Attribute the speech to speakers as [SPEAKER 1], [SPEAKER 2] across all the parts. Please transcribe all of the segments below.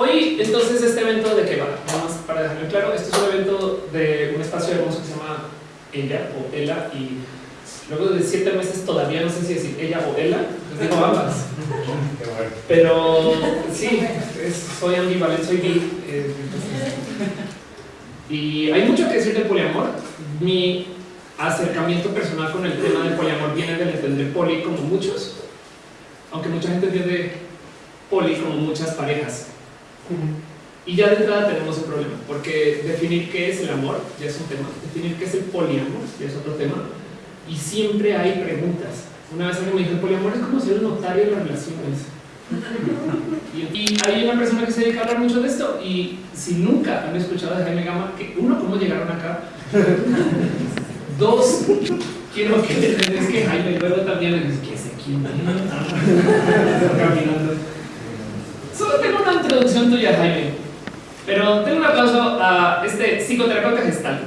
[SPEAKER 1] Hoy, entonces, este evento de qué va? Vamos para dejarlo claro, este es un evento de un espacio hermoso que se llama Ella o Ela y luego de siete meses todavía no sé si decir ella o Ela, les digo ambas. Pero sí, soy ambivalente, soy bi. Eh, y hay mucho que decir del poliamor. Mi acercamiento personal con el tema del poliamor viene del entender poli como muchos, aunque mucha gente entiende poli como muchas parejas. Y ya de entrada tenemos un problema, porque definir qué es el amor ya es un tema, definir qué es el poliamor ya es otro tema, y siempre hay preguntas. Una vez alguien me dijo, el poliamor es como ser un notario en las relaciones. Y, hay una persona que se dedica a hablar mucho de esto, y si nunca han escuchado de Jaime Gama, que uno, ¿cómo llegaron acá? Dos, quiero que es que Jaime luego también le dice, ¿qué es aquí? Caminando. Solo tengo una introducción tuya, Jaime. Pero tengo un aplauso a este psicoterapeuta gestal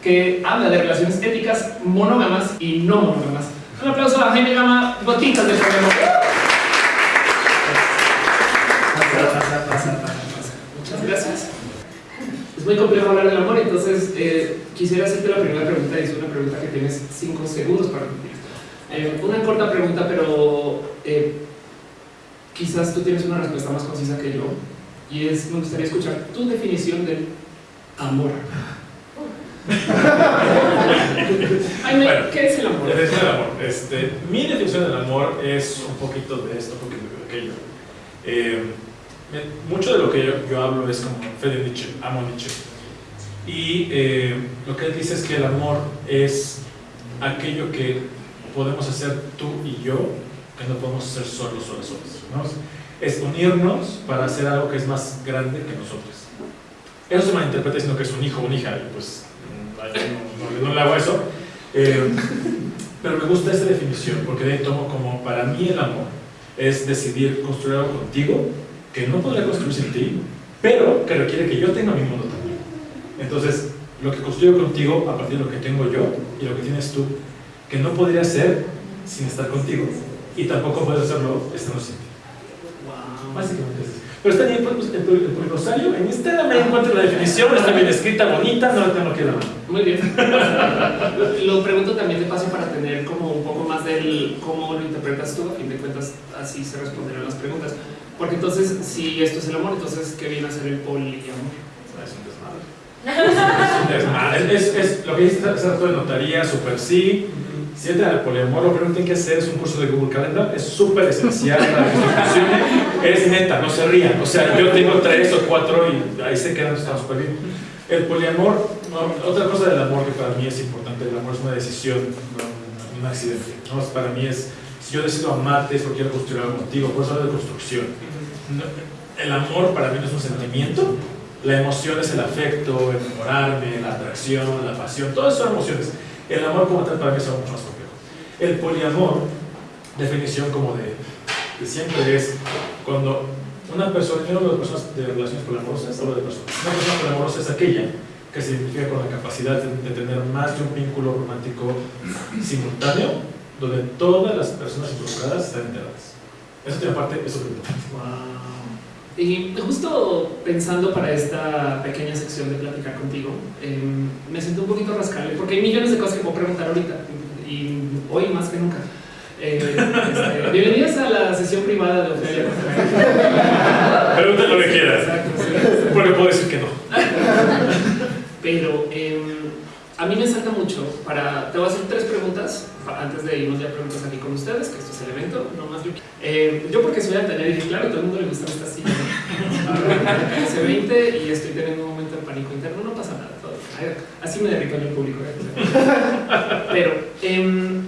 [SPEAKER 1] que habla de relaciones éticas monógamas y no monógamas. Un aplauso a Jaime Gama, gotitas de programa. Muchas gracias. Es muy complejo hablar del amor, entonces eh, quisiera hacerte la primera pregunta y es una pregunta que tienes cinco segundos para responder. Eh, una corta pregunta, pero eh, quizás tú tienes una respuesta más concisa que yo, y es, me gustaría escuchar tu definición del amor. Ay, ¿Qué es el amor?
[SPEAKER 2] Definición del amor. Este, mi definición del amor es un poquito de esto, un poquito de aquello. Eh, mucho de lo que yo, yo, hablo es como Fede Nietzsche, amo Nietzsche. Y eh, lo que él dice es que el amor es aquello que podemos hacer tú y yo que no podemos ser solos, solos, solos. ¿no? Es unirnos para hacer algo que es más grande que nosotros. Eso se malinterpreta diciendo que es un hijo o una hija, pues mm, no, no, le hago eso. Eh, pero me gusta esta definición, porque de ahí tomo como para mí el amor es decidir construir algo contigo que no podría construir sin ti, pero que requiere que yo tenga mi mundo también. Entonces, lo que construyo contigo a partir de lo que tengo yo y lo que tienes tú, que no podría ser sin estar contigo y tampoco puedo hacerlo estando ti. Wow. Básicamente es Pero está bien, pues, el, el, rosario, en Instagram me encuentro la definición, está bien escrita, bonita, no la tengo que dar.
[SPEAKER 1] Muy bien. lo pregunto también de paso para tener como un poco más del cómo lo interpretas tú, a fin de cuentas así se responderán las preguntas. Porque entonces, si esto es el amor, entonces, ¿qué viene a ser el poliamor?
[SPEAKER 2] Es un desmadre. es, es, lo que dice de notaría, super sí. Si entra al poliamor, lo primero que tienen que hacer es un curso de Google Calendar. Es súper esencial para que. Es neta, no se rían. O sea, yo tengo tres o cuatro y ahí se quedan, están súper bien. El poliamor, otra cosa del amor que para mí es importante, el amor es una decisión, no un accidente. ¿no? Para mí es, si yo decido amarte es porque quiero construir algo contigo, por eso hablo de construcción. El amor para mí no es un sentimiento, la emoción es el afecto, el enamorarme, la atracción, la pasión, todas son emociones. El amor como tal para mí es algo mucho más complejo. El poliamor, definición como de, de siempre, es cuando una persona, yo hablo de personas de relaciones poliamorosas, hablo de personas. Una persona poliamorosa es aquella que se identifica con la capacidad de, de, tener más de un vínculo romántico simultáneo, donde todas las personas involucradas están enteradas. Eso tiene parte, eso
[SPEAKER 1] Wow. Y justo pensando para esta pequeña sección de platicar contigo, eh, me siento un poquito rascable porque hay millones de cosas que puedo preguntar ahorita y hoy más que nunca. Eh, este, bienvenidos a la sesión privada de Ofelia.
[SPEAKER 2] Pregúntale lo que quieras. Exacto, sí. Porque puedo decir que no.
[SPEAKER 1] Pero eh, a mí me salta mucho para. Te voy a hacer tres preguntas antes de irnos ya preguntas aquí con ustedes, que esto es el evento, no más yo. Eh, yo porque soy altanera dije, claro, todo el mundo le gusta esta silla. Hace 20 y estoy teniendo un momento de pánico interno, no pasa nada. Todo. Así me derrito en el público. Pero, eh,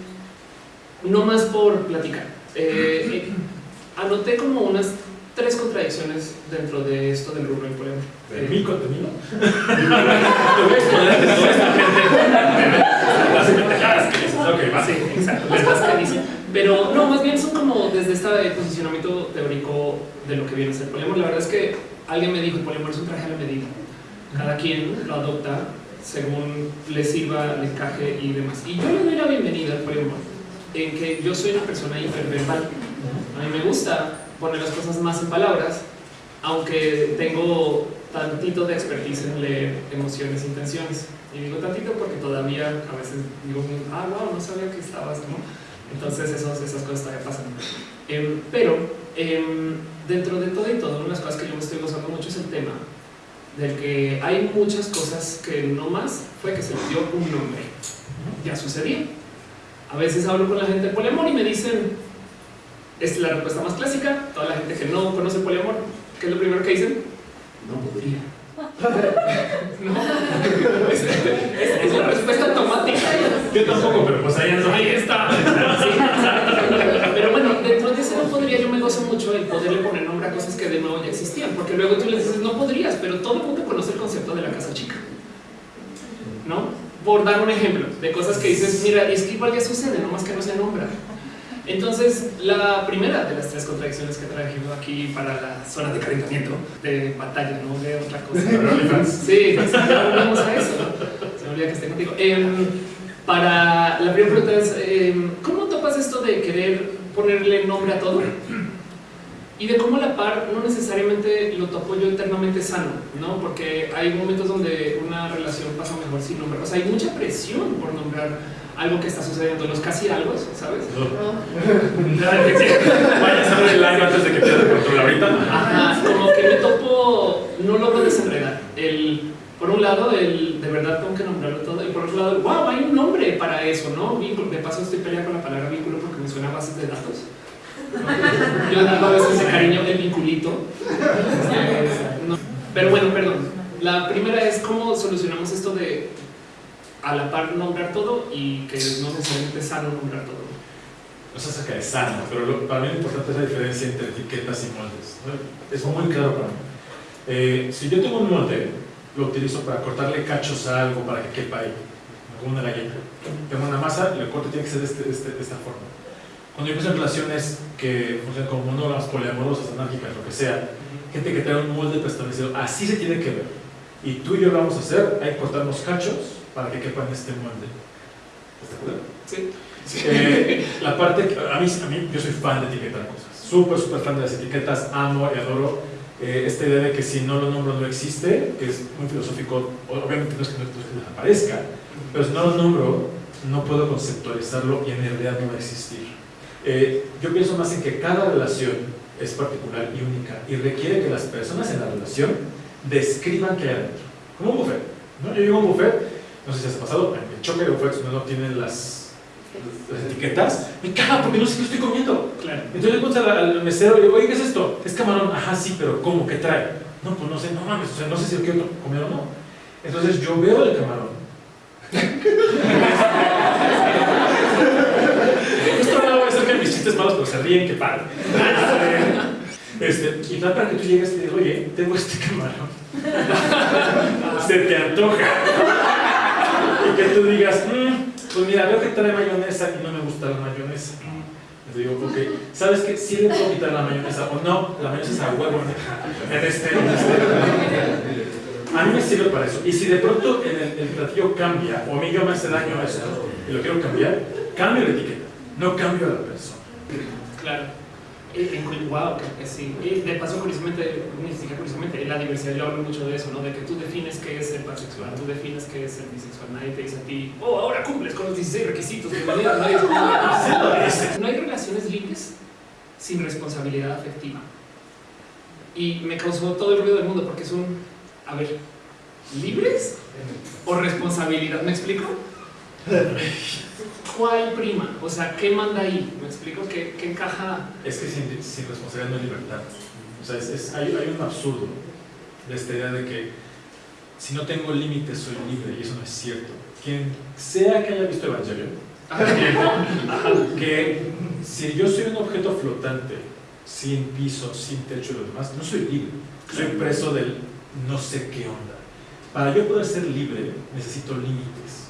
[SPEAKER 1] no más por platicar. Eh, eh, anoté como unas tres contradicciones dentro de esto del rubro del poliamor.
[SPEAKER 2] ¿De mi contenido?
[SPEAKER 1] Sí, exacto. Pero no, más bien son como desde este posicionamiento teórico de lo que viene a ser poliamor. La verdad es que alguien me dijo el poliamor es un traje a la medida. Cada quien lo adopta según le sirva, le encaje y demás. Y yo le doy la bienvenida al poliamor en que yo soy una persona hiperverbal. A mí me gusta poner las cosas más en palabras aunque tengo tantito de expertise en leer emociones e intenciones. Y digo tantito porque todavía a veces digo, ah, wow, no sabía que estabas, ¿no? Entonces esos, esas cosas todavía pasan. Em, pero em, dentro de todo y todo, una de las cosas que yo me estoy gozando mucho es el tema del que hay muchas cosas que no más fue que se le dio un nombre. Ya sucedía. A veces hablo con la gente de poliamor y me dicen, es la respuesta más clásica, toda la gente que no conoce poliamor, ¿qué es lo primero que dicen? No podría. no. Es, es, la respuesta automática.
[SPEAKER 2] Yo tampoco, pero pues ahí,
[SPEAKER 1] ahí está. pero bueno, dentro de ese no podría, yo me gozo mucho el poderle poner nombre a cosas que de nuevo ya existían, porque luego tú le dices, no podrías, pero todo el mundo conoce el concepto de la casa chica. ¿No? por dar un ejemplo de cosas que dices, mira, es que igual ya sucede, nomás que no se nombra. Entonces, la primera de las tres contradicciones que trajimos aquí para la zona de calentamiento, de batalla, no de otra cosa. sí, pues, ya volvemos a eso, ¿no? Se me olvida que esté contigo. Em, para la primera pregunta es, em, ¿cómo topas esto de querer ponerle nombre a todo? y de cómo la par no necesariamente lo topo yo eternamente sano, ¿no? Porque hay momentos donde una relación pasa mejor sin nombrar. O sea, hay mucha presión por nombrar algo que está sucediendo, los casi algo, ¿sabes?
[SPEAKER 2] Vaya a saber el año antes de que pierda control ahorita.
[SPEAKER 1] Ajá, como que me topo, no logro desenredar. El, por un lado, el de verdad tengo que nombrarlo todo, y por otro lado, wow, hay un nombre para eso, ¿no? Vínculo, de paso estoy peleando con la palabra vínculo porque me suena a bases de datos. Yo digo a veces ese cariño del vinculito. Pero bueno, perdón. La primera es cómo solucionamos esto de a la par nombrar todo y que no necesariamente es sano nombrar todo.
[SPEAKER 2] No se saca de sano, pero para mí lo importante es la diferencia entre etiquetas y moldes. Es muy claro para mí. Eh, si yo tengo un molde, lo utilizo para cortarle cachos a algo para que quepa ahí, como una galleta. Tengo una masa, y el corte tiene que ser de, este, este, de esta forma. Cuando yo pienso en relaciones que funcionan como monógamas, poliamorosas, anárquicas, lo que sea, gente que trae un molde preestablecido, así se tiene que ver. Y tú y yo lo vamos a hacer, hay que cortarnos cachos para que quepan este molde. ¿Estás de acuerdo?
[SPEAKER 1] Sí.
[SPEAKER 2] Eh, la parte, a mí, a mí, yo soy fan de etiquetar cosas, súper, súper fan de las etiquetas, amo y adoro eh, esta idea de que si no lo nombro no existe, que es muy filosófico, obviamente no es que no, desaparezca, pero si no lo nombro, no puedo conceptualizarlo y en realidad no va a existir. Eh, yo pienso más en que cada relación es particular y única y requiere que las personas en la relación describan qué hay adentro. Como un buffet. ¿no? Yo digo un buffet, no sé si has pasado, me choque de buffet no tienen las, las, etiquetas, me caga porque no sé qué estoy comiendo.
[SPEAKER 1] Claro.
[SPEAKER 2] Entonces le pregunto al, mesero y digo, oye, ¿qué es esto? Es camarón, ajá, sí, pero ¿cómo? ¿Qué trae? No, pues no sé, no mames, o sea, no sé si lo quiero comer o no. Entonces yo veo el camarón. chistes malos, pero se ríen, que padre. Este, y tal para que tú llegues y te digas, oye, tengo este camarón. se te antoja. Y que tú digas, mmm, pues mira, veo que trae mayonesa y no me gusta la mayonesa. te digo, ok, ¿sabes qué? Si le puedo quitar la mayonesa o no, la mayonesa es a huevo en este, en este. A mí me sirve para eso. Y si de pronto el, el platillo cambia, o a mí yo me hace daño a esto y lo quiero cambiar, cambio la etiqueta, no cambio a la persona.
[SPEAKER 1] Claro. En, wow, sí. Y de paso, curiosamente, curiosamente, en la diversidad yo hablo mucho de eso, ¿no? De que tú defines qué es ser pansexual, tú defines qué es ser bisexual, nadie te dice a ti, oh, ahora cumples con los 16 requisitos, de manera, nadie No hay relaciones libres sin responsabilidad afectiva. Y me causó todo el ruido del mundo porque es un, a ver, ¿libres o responsabilidad? ¿Me explico? ¿Cuál prima? O sea, ¿qué manda ahí? ¿Me explico? ¿Qué, qué encaja?
[SPEAKER 2] Es que sin, sin, responsabilidad no hay libertad. O sea, es, hay, hay, un absurdo de esta idea de que si no tengo límites soy libre y eso no es cierto. Quien sea que haya visto Evangelion, que si yo soy un objeto flotante, sin piso, sin techo y lo demás, no soy libre. Soy preso del no sé qué onda. Para yo poder ser libre necesito límites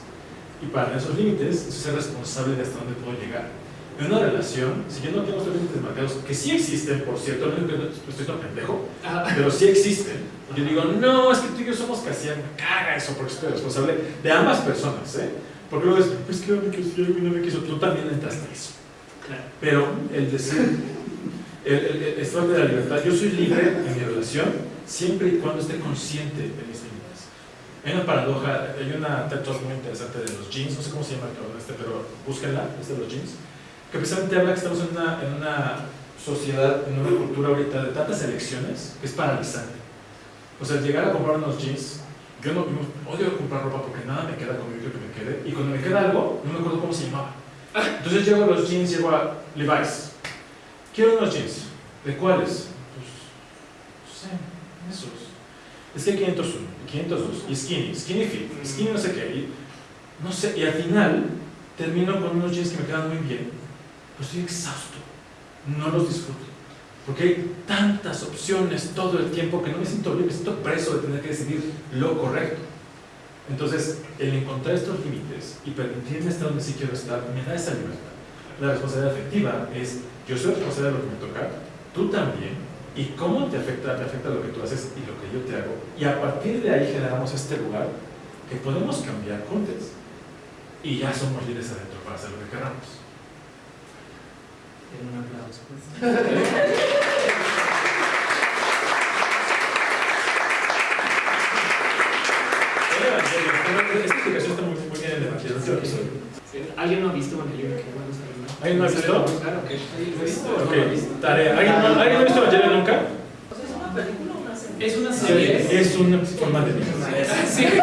[SPEAKER 2] y para esos límites, ser responsable de hasta dónde puedo llegar. En una relación, si yo no tengo estos límites marcados, que sí existen, por cierto, no estoy tan pendejo, pero sí existen, yo digo, no, es que tú y yo somos casi, me caga eso, porque soy responsable de ambas personas, ¿eh? Porque luego es, es que no me quiso, no me quiso, tú también entraste a eso. Claro. Pero el decir, el, el, el de la libertad. Yo soy libre en mi relación siempre y cuando esté consciente de mis límites. Hay una paradoja, hay una TED muy interesante de los jeans, no sé cómo se llama el este, pero búsquenla, es de los jeans, que precisamente habla que estamos en una, en sociedad, en una cultura ahorita de tantas elecciones que es paralizante. O sea, llegar a comprar unos jeans, yo no odio comprar ropa porque nada me queda quiero que me quede, y cuando me queda algo, no me acuerdo cómo se llamaba. Entonces llego a los jeans, llego a Levi's. Quiero unos jeans. ¿De cuáles? Pues, no sé, esos. Es que 501, 502, y skinny, skinny fit, skinny no sé qué, y no sé, y al final termino con unos jeans que me quedan muy bien, pero estoy exhausto, no los disfruto, porque hay tantas opciones todo el tiempo que no me siento bien, me siento preso de tener que decidir lo correcto. Entonces, el encontrar estos límites y permitirme estar donde sí quiero estar, me da esa libertad. La responsabilidad afectiva es, yo soy responsable de lo que me toca, tú también, y cómo te afecta, te afecta lo que tú haces y lo que yo te hago. Y a partir de ahí generamos este lugar que podemos cambiar juntos. Y ya somos libres adentro para hacer lo que queramos.
[SPEAKER 1] En un aplauso. pues.
[SPEAKER 2] El esta explicación está muy, bien en el Evangelio. que
[SPEAKER 1] ¿Alguien no ha visto Evangelio? Qué bueno saberlo.
[SPEAKER 2] ¿Alguien no ha visto?
[SPEAKER 1] Claro que sí, lo he visto.
[SPEAKER 2] Ok, tarea. ¿Alguien, no- ¿alguien no ha visto Evangelio nunca?
[SPEAKER 3] ¿Es una película o una serie?
[SPEAKER 1] Es una serie.
[SPEAKER 2] Es un forma de vida.
[SPEAKER 1] Sí.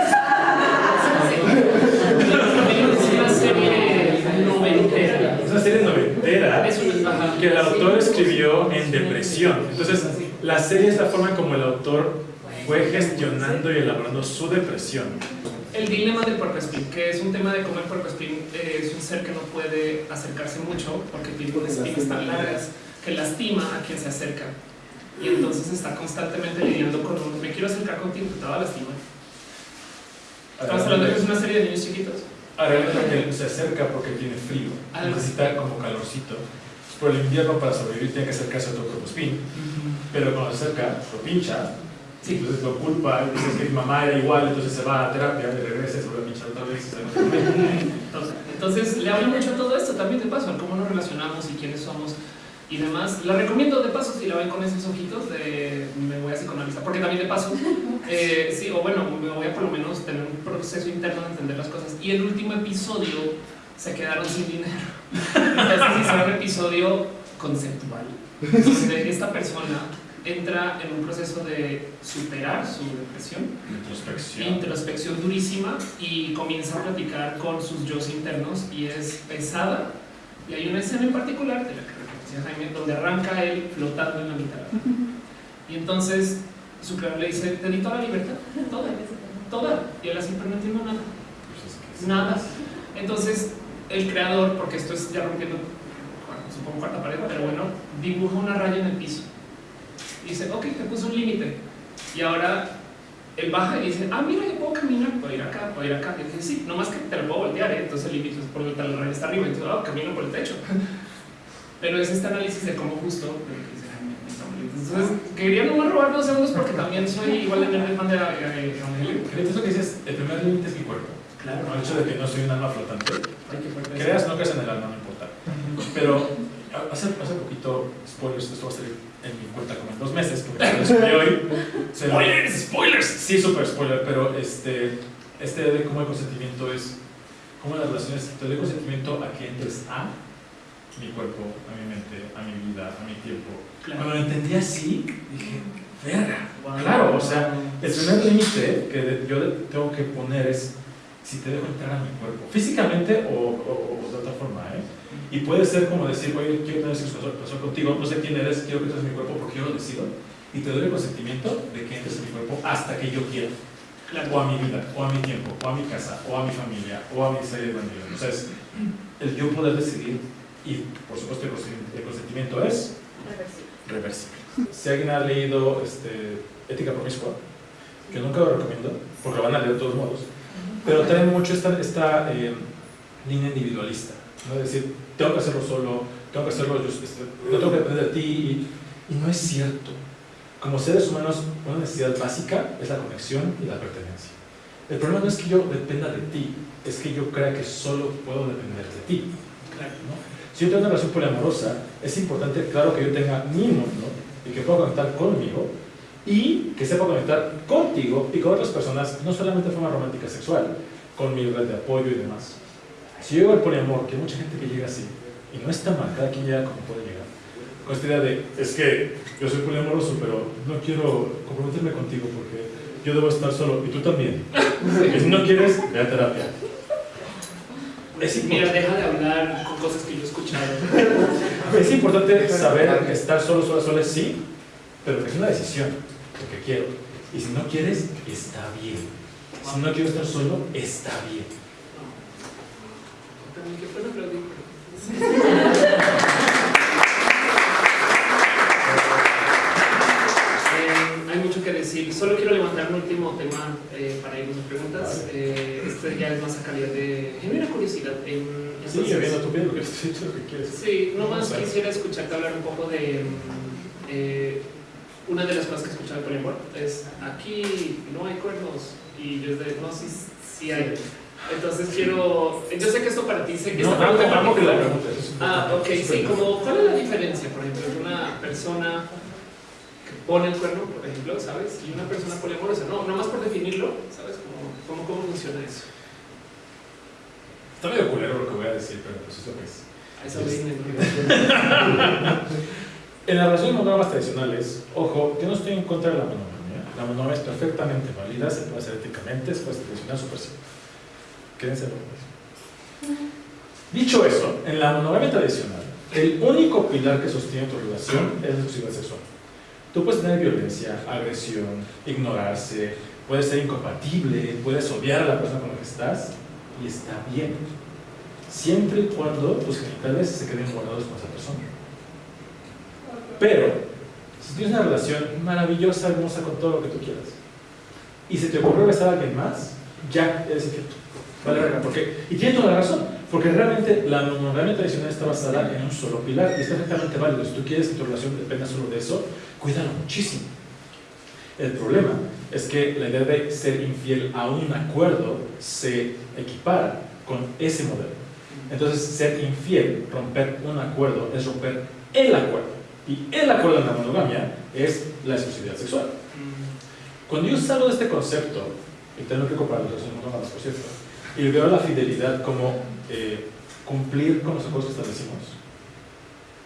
[SPEAKER 1] Es una serie noventera.
[SPEAKER 2] Es una serie noventera
[SPEAKER 1] una-
[SPEAKER 2] que el autor escribió en depresión. Entonces, la serie es la forma como el autor fue gestionando y elaborando su depresión.
[SPEAKER 1] El dilema del puercoespín, que es un tema de cómo el puercoespín eh, es un ser que no puede acercarse mucho porque tiene unas espinas tan largas que lastima a quien se acerca. Y entonces está constantemente lidiando con un, me quiero acercar contigo, te va a lastimar. Estamos hablando de que es una serie de niños chiquitos.
[SPEAKER 2] Ahora que se acerca porque tiene frío, necesita como calorcito. Por el invierno para sobrevivir tiene que acercarse a otro corpospín, pero cuando se acerca lo pincha,
[SPEAKER 1] Sí.
[SPEAKER 2] entonces lo culpa y dice que mi mamá era igual, entonces se va a terapia, y regresa y se vuelve a pinchar otra vez.
[SPEAKER 1] Entonces, entonces, le hablo mucho a todo esto también de paso, a cómo nos relacionamos y quiénes somos y demás. La recomiendo de paso si la ven con esos ojitos de me voy a psicoanalizar, porque también de paso, eh, sí, o bueno, me voy a por lo menos tener un proceso interno de entender las cosas. Y el último episodio se quedaron sin dinero. Entonces hicieron un episodio conceptual, donde esta persona entra en un proceso de superar su depresión
[SPEAKER 2] Introspección.
[SPEAKER 1] introspección durísima y comienza a platicar con sus yo internos y es pesada. Y hay una escena en particular de la que Jaime donde arranca él flotando en la mitad. Y entonces su creador le dice, te di toda la libertad, toda, toda. Y él así, pero no entiendo nada,
[SPEAKER 2] Pues
[SPEAKER 1] nada. Entonces el creador, porque esto es ya rompiendo, bueno, supongo cuarta pared, pero bueno, dibuja una raya en el piso. Y dice, ok, te puso un límite. Y ahora él baja y dice, ah, mira, yo puedo caminar, puedo ir acá, puedo ir acá. Y dice, sí, nomás que te lo puedo voltear, ¿eh? entonces el límite es por el raya está arriba, entonces, ah, camino por el techo. Pero es este análisis de cómo justo, dice entonces, quería nomás robar dos segundos porque también soy igual de nerd fan de eh, Evangelio.
[SPEAKER 2] Entonces lo que dices, el primer límite es mi cuerpo.
[SPEAKER 1] Claro,
[SPEAKER 2] El hecho de que no soy un alma flotante. Creas no creas en el alma, no importa. Pero hace, hace poquito, spoilers, esto va a salir en mi cuenta como en dos meses, porque lo subí hoy. Se-
[SPEAKER 1] Spoilers, spoilers.
[SPEAKER 2] Sí, súper spoiler, pero este, este de cómo el consentimiento es, cómo las relaciones, te doy consentimiento a que entres a mi cuerpo, a mi mente, a mi vida, a mi tiempo. Cuando lo entendí así, dije, verga,
[SPEAKER 1] Wow.
[SPEAKER 2] claro, o sea, el primer límite que yo tengo que poner es si te dejo entrar a mi cuerpo, físicamente o, o- o de otra forma, ¿eh? Y puede ser como decir, oye, quiero tener sexo contigo, no sé quién eres, quiero que entres en mi cuerpo porque yo lo decido. Y te doy el consentimiento de que entres en mi cuerpo hasta que yo quiera. O a mi vida, o a mi tiempo, o a mi casa, o a mi familia, o a mi serie de bandidos. O sea, es el yo poder decidir y, por supuesto, el consentimiento- el consentimiento es reversible. Si alguien ha leído este, Ética Promiscua, que nunca lo recomiendo, porque lo van a leer de todos modos, pero trae mucho esta, esta eh, línea individualista, ¿no? Es decir, tengo que hacerlo solo, tengo que hacerlo yo, este, no tengo que depender de ti, y, y no es cierto. Como seres humanos, una necesidad básica es la conexión y la pertenencia. El problema no es que yo dependa de ti, es que yo crea que solo puedo depender de ti.
[SPEAKER 1] Claro.
[SPEAKER 2] ¿no? Si yo tengo una relación poliamorosa, es importante, claro, que yo tenga mi mundo y que pueda conectar conmigo y que sepa conectar contigo y con otras personas, no solamente de forma romántica sexual, con mi red de apoyo y demás. Si yo llego al poliamor, que hay mucha gente que llega así, y no está mal, cada quien llega como puede llegar, con esta idea de, es que yo soy poliamoroso, pero no quiero comprometerme contigo porque yo debo estar solo, y tú también. Y si no quieres, ve a terapia. Es
[SPEAKER 1] Mira, deja de hablar con cosas que yo he escuchado.
[SPEAKER 2] es importante saber que estar solo, solo, solo es sí, pero que es una decisión, porque quiero. Y si no quieres, está bien. Si no quiero estar solo, está bien.
[SPEAKER 1] También, ¿qué fue? Eh, hay mucho que decir. Solo quiero levantar un último tema eh, para irnos a preguntas.
[SPEAKER 2] Vale.
[SPEAKER 1] Eh, este ya es más a calidad de genuina curiosidad. En,
[SPEAKER 2] Sí,
[SPEAKER 1] entonces-
[SPEAKER 2] viendo tú bien lo que lo que quieres.
[SPEAKER 1] Sí, nomás quisiera escucharte hablar un poco de mm, eh, una de las cosas que he escuchado de poliamor es aquí no hay cuernos y yo es de no sí, sí hay. Entonces quiero, yo sé que esto para ti sé que
[SPEAKER 2] No,
[SPEAKER 1] esta pregunta particular-
[SPEAKER 2] preguntes. es
[SPEAKER 1] Ah, ok, sí, como cuál es la diferencia, por ejemplo, de una persona que pone el cuerno, por ejemplo, ¿sabes? Y una persona poliamorosa, no, nomás por definirlo, ¿sabes? Cómo, cómo, cómo funciona eso.
[SPEAKER 2] Está medio culero lo que voy a decir, pero pues es lo que es.
[SPEAKER 1] A eso ¿no?
[SPEAKER 2] En las relaciones monógamas tradicionales, ojo, yo no estoy en contra de la monogamia. La monogamia es perfectamente válida, se puede hacer éticamente, se puede tradicional, súper simple. Quédense con. Dicho eso, en la monogamia tradicional, el único pilar que sostiene tu relación es la exclusividad sexual. Tú puedes tener violencia, agresión, ignorarse, puedes ser incompatible, puedes odiar a la persona con la que estás, y está bien. Siempre y cuando tus genitales se queden guardados con esa persona. Pero, si tienes una relación maravillosa, hermosa, con todo lo que tú quieras, y se te ocurrió besar a alguien más, ya eres infiel. Vale, porque, y tienes toda la razón, porque realmente la monogamia tradicional está basada en un solo pilar y está perfectamente válido. Si tú quieres que tu relación dependa solo de eso, cuídalo muchísimo. El problema es que la idea de ser infiel a un acuerdo se equipara con ese modelo. Entonces, ser infiel, romper un acuerdo, es romper el acuerdo. Y el acuerdo en la monogamia es la exclusividad sexual. Cuando yo salgo de este concepto, y tengo que comparar las relaciones monógamas, por cierto, y veo la fidelidad como eh, cumplir con los acuerdos que establecimos,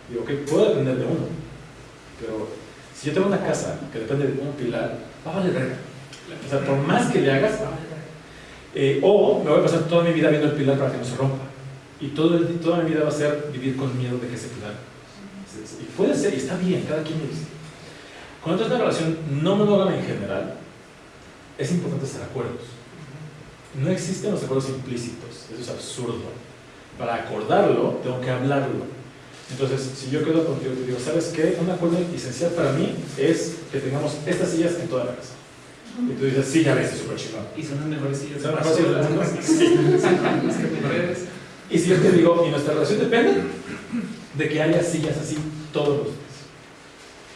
[SPEAKER 2] digo, que puedo depender de uno, pero si yo tengo una casa que depende de un pilar, va a valer verga. O sea, por más que le hagas, va a valer verga. Eh, o me voy a pasar toda mi vida viendo el pilar para que no se rompa. Y todo el, toda mi vida va a ser vivir con miedo de que ese pilar. Y puede ser, y está bien, cada quien dice. Cuando es una relación no monógama en general, es importante hacer acuerdos. No existen los acuerdos implícitos, eso es absurdo. Para acordarlo, tengo que hablarlo. Entonces, si yo quedo contigo y te digo, ¿sabes qué? Un acuerdo esencial para mí es que tengamos estas sillas en toda la casa. Y tú dices, sí, ya ves, es súper chingón.
[SPEAKER 1] Y son las mejores sillas.
[SPEAKER 2] ¿Son las mejores sillas?
[SPEAKER 1] Sí. Las que me puedes.
[SPEAKER 2] Y si yo te digo, y nuestra relación depende de que haya sillas así todos los días.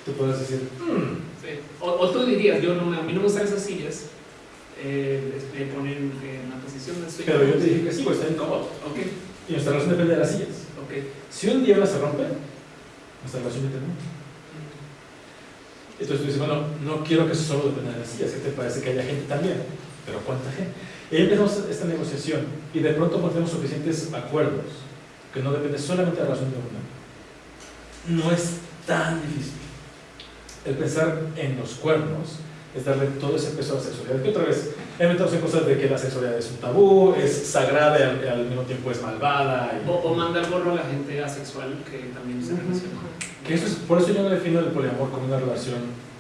[SPEAKER 2] Tú puedes decir, "Hmm,
[SPEAKER 1] Sí. O, o tú dirías, yo no, me- a mí no me gustan esas sillas, eh, les- me ponen en una posición de sueño.
[SPEAKER 2] pero yo te dije que sí, pues está incómodo.
[SPEAKER 1] Ok,
[SPEAKER 2] Y nuestra relación depende de las sillas.
[SPEAKER 1] ok.
[SPEAKER 2] Si un día una se rompe, nuestra relación termina. Entonces tú dices, bueno, no quiero que eso solo dependa de las sillas, que te parece que haya gente también, pero ¿cuánta gente? Y ahí empezamos esta negociación y de pronto ponemos suficientes acuerdos que no depende solamente de la relación de una. No es tan difícil. El pensar en los cuernos es darle todo ese peso a la sexualidad. Que otra vez, metemos en cosas de que la sexualidad es un tabú, es sagrada y al, al mismo tiempo es malvada. y-
[SPEAKER 1] O, o manda el gorro a la gente asexual que también se relaciona.
[SPEAKER 2] que eso es, por eso yo no defino el poliamor como una relación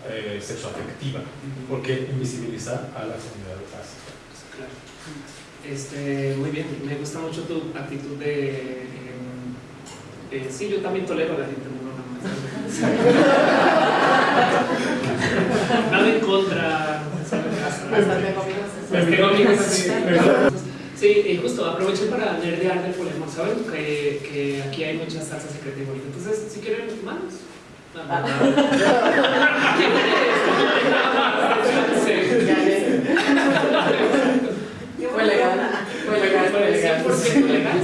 [SPEAKER 2] eh, sexoafectiva, porque invisibiliza a la comunidad asexual.
[SPEAKER 1] Claro. Este, muy bien, me gusta mucho tu actitud de. em, eh, sí, yo también tolero a la gente monógama. Nada en contra. Pues. Sí, y justo aproveché para nerdear del poliamor. Saben que, que aquí hay mucha salsa secreta y bonita. Entonces, si quieren, manos. No, no, no. ¿Quién eres?
[SPEAKER 3] Fue legal, fue legal. 100% legal.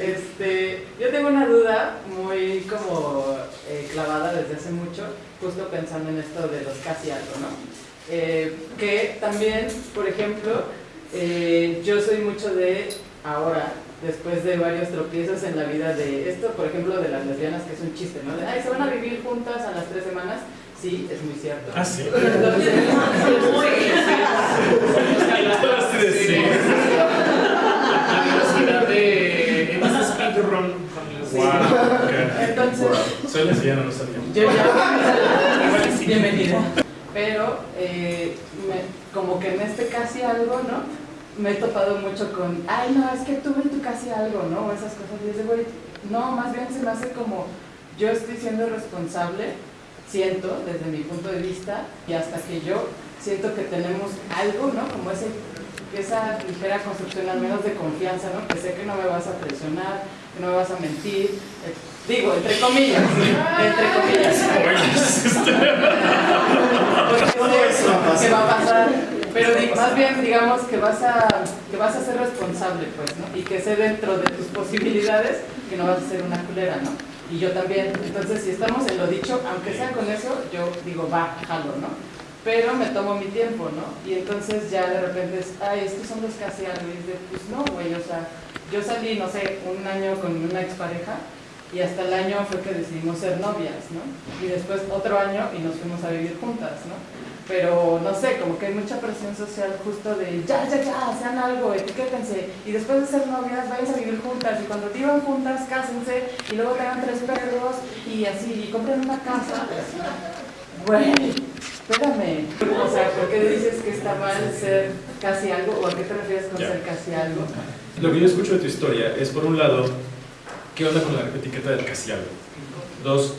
[SPEAKER 1] Este, yo tengo una duda muy
[SPEAKER 3] como eh, clavada desde hace mucho, justo pensando en esto de los casi algo, ¿no? Eh, que también, por ejemplo, eh, yo soy mucho de ahora, después de varios tropiezos en la vida de esto, por ejemplo, de las lesbianas, que es un chiste, ¿no? Ay, se van a vivir juntas a las tres semanas. Sí, es muy cierto.
[SPEAKER 2] Ah, sí.
[SPEAKER 3] Entonces,
[SPEAKER 1] Sí. La velocidad de en ese speedrun con los
[SPEAKER 2] Wow, ok.
[SPEAKER 3] Entonces,
[SPEAKER 2] Wow. Soy lesbiana, no sabía.
[SPEAKER 3] yo ya...
[SPEAKER 1] Igual sí.
[SPEAKER 3] Bienvenida. Pero eh, me- como que en este casi algo, ¿no? Me he topado mucho con, ay, no, es que tuve en tu casi algo, ¿no? O esas cosas. Y es de, güey, no, más bien se me hace como, yo estoy siendo responsable, siento, desde mi punto de vista, y hasta que yo siento que tenemos algo, ¿no? Como ese, esa ligera construcción, al menos de confianza, ¿no? Que sé que no me vas a traicionar, que no me vas a mentir. eh, digo, entre comillas, entre comillas. Porque sé que va a pasar, pero más bien digamos que vas a que vas a ser responsable, pues, ¿no? Y que sé dentro de tus posibilidades que no vas a ser una culera, ¿no? Y yo también. Entonces, si estamos en lo dicho, aunque sea con eso, yo digo, va, jalo, ¿no? Pero me tomo mi tiempo, ¿no? Y entonces ya de repente es, ay, estos son los casi algo. Y de, pues no, güey, o sea, yo salí, no sé, un año con una expareja y hasta el año fue que decidimos ser novias, ¿no? Y después otro año y nos fuimos a vivir juntas, ¿no? Pero no sé, como que hay mucha presión social justo de ya, ya, ya, sean algo, etiquétense. Y después de ser novias, vayan a vivir juntas. Y cuando vivan juntas, cásense. Y luego tengan tres perros y así, y compren una casa. Güey, espérame. O sea, ¿por qué dices que está mal ser casi algo? ¿O a qué te refieres con
[SPEAKER 2] Ya.
[SPEAKER 3] ser casi algo?
[SPEAKER 2] Lo que yo escucho de tu historia es, por un lado, ¿qué onda con la etiqueta del casi algo? Dos,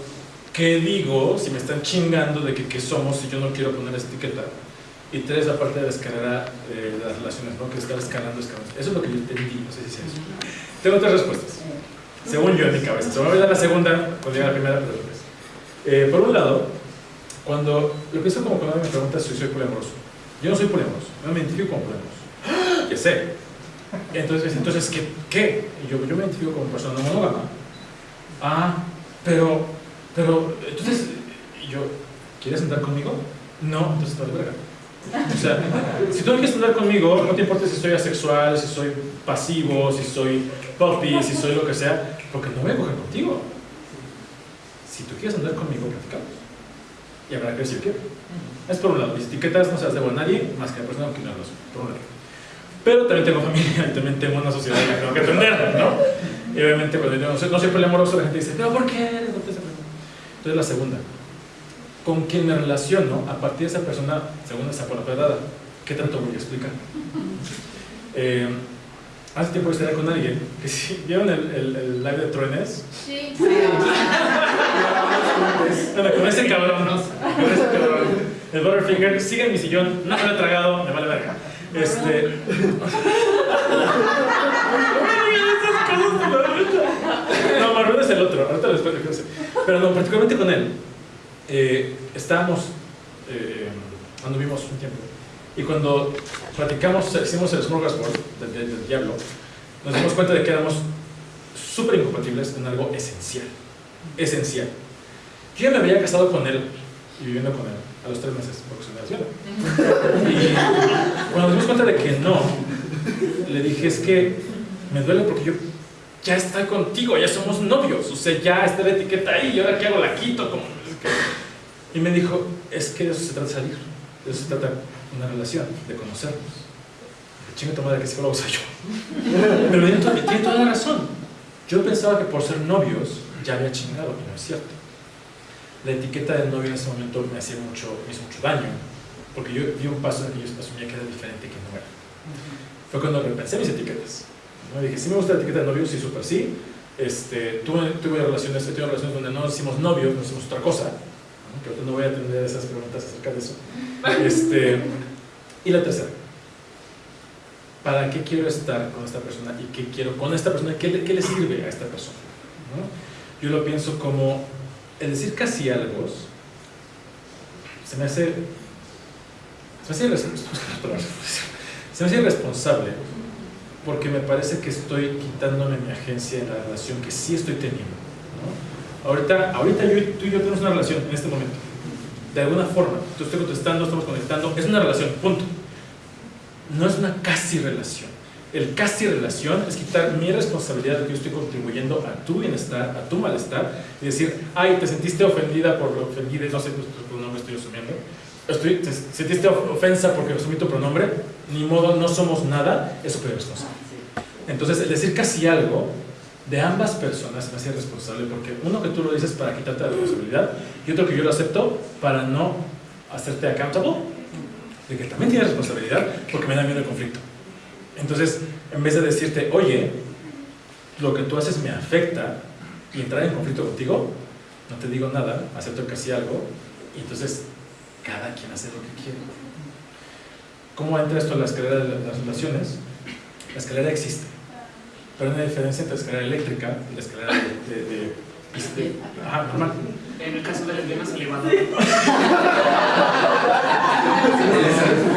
[SPEAKER 2] ¿qué digo si me están chingando de que qué somos si yo no quiero poner esa etiqueta? Y tres, la parte de la escalera eh, de las relaciones, ¿no? Que estar escalando, escalando. Eso es lo que yo entendí, no sé si es eso. Tengo tres respuestas, según yo en mi cabeza. Se me va a olvidar la segunda cuando llegue la primera, pero después. Eh, por un lado, cuando lo pienso como cuando me preguntas si soy poliamoroso. Yo no soy poliamoroso, no me identifico como poliamoroso. Ya sé, entonces, entonces ¿qué? qué? Yo, yo me identifico como persona monógama. Ah, pero, pero, entonces, yo, ¿quieres andar conmigo? No, entonces te vale verga. O sea, si tú no quieres andar conmigo, no te importa si soy asexual, si soy pasivo, si soy puppy, si soy lo que sea, porque no voy a coger contigo. Si tú quieres andar conmigo, platicamos. Y habrá que yo quiero. Es por un lado, mis etiquetas no se las debo a nadie más que a la persona con quien hablo, por un lado. Pero también tengo familia y también tengo una sociedad que tengo que atender, ¿no? Y obviamente cuando yo no soy, no soy poliamoroso, la gente dice, ¿pero por qué eres no te hace pregunta?". Entonces la segunda, con quien me relaciono, a partir de esa persona, según esa por la pedada, ¿qué tanto voy a explicar? Eh, hace tiempo estuve con alguien que sí, ¿vieron el, el, el live de Truenes?
[SPEAKER 4] Sí.
[SPEAKER 2] Bueno, con ese cabrón, ¿no? El Butterfinger sigue en mi sillón, no me lo he tragado, me vale verga. Este. No, Marrón es el otro, ahorita después de sé. Pero no, particularmente con él. Eh, estábamos, eh, anduvimos un tiempo. Y cuando platicamos, hicimos el Smorgasbord del, del, del diablo, nos dimos cuenta de que éramos súper incompatibles en algo esencial. Esencial. Yo ya me había casado con él y viviendo con él a los tres meses, porque soy lesbiana. Y cuando nos dimos cuenta de que no, le dije, es que me duele porque yo ya estoy contigo, ya somos novios, o sea, ya está la etiqueta ahí, y ahora qué hago, la quito. Como... Y me dijo, es que de eso se trata de salir, de eso se trata una relación, de conocernos. Chinga tu madre, que psicólogo soy yo. Pero tiene toda, tiene toda la razón. Yo pensaba que por ser novios ya había chingado, y no es cierto. La etiqueta de novio en ese momento me hacía mucho, me hizo mucho daño, porque yo di un paso en el que yo asumía que era diferente que no era. Fue cuando repensé mis etiquetas. ¿no? Dije, sí me gusta la etiqueta de novio, sí, súper sí. Este, tuve, tuve relaciones, he tenido relaciones donde no hicimos novios, no hicimos otra cosa. ¿no? Que no voy a atender esas preguntas acerca de eso. Este, y la tercera, ¿para qué quiero estar con esta persona y qué quiero con esta persona? ¿Qué le, qué le sirve a esta persona? ¿no? Yo lo pienso como el decir casi algo se me hace se me hace, se me hace irresponsable porque me parece que estoy quitándome mi agencia en la relación que sí estoy teniendo ahorita, ahorita yo, tú y yo tenemos una relación en este momento de alguna forma. Tú estoy contestando, estamos conectando, es una relación, punto. No es una casi relación. El casi relación es quitar mi responsabilidad de que yo estoy contribuyendo a tu bienestar, a tu malestar, y decir, ay, te sentiste ofendida por lo ofendida, no sé tu pronombre estoy asumiendo, estoy, te sentiste ofensa porque asumí tu pronombre, ni modo, no somos nada, eso es responsable. Entonces, el decir casi algo de ambas personas me hace responsable porque uno que tú lo dices para quitarte la responsabilidad y otro que yo lo acepto para no hacerte accountable de que también tienes responsabilidad porque me da miedo el conflicto. Entonces, en vez de decirte, oye, lo que tú haces me afecta y entrar en conflicto contigo, no te digo nada, acepto que hacía algo y entonces cada quien hace lo que quiere. ¿Cómo entra esto en la escalera de las relaciones? La escalera existe, pero hay una diferencia entre la escalera eléctrica y la escalera de, de, de, ajá, normal.
[SPEAKER 1] En el caso de las mismas elevadas.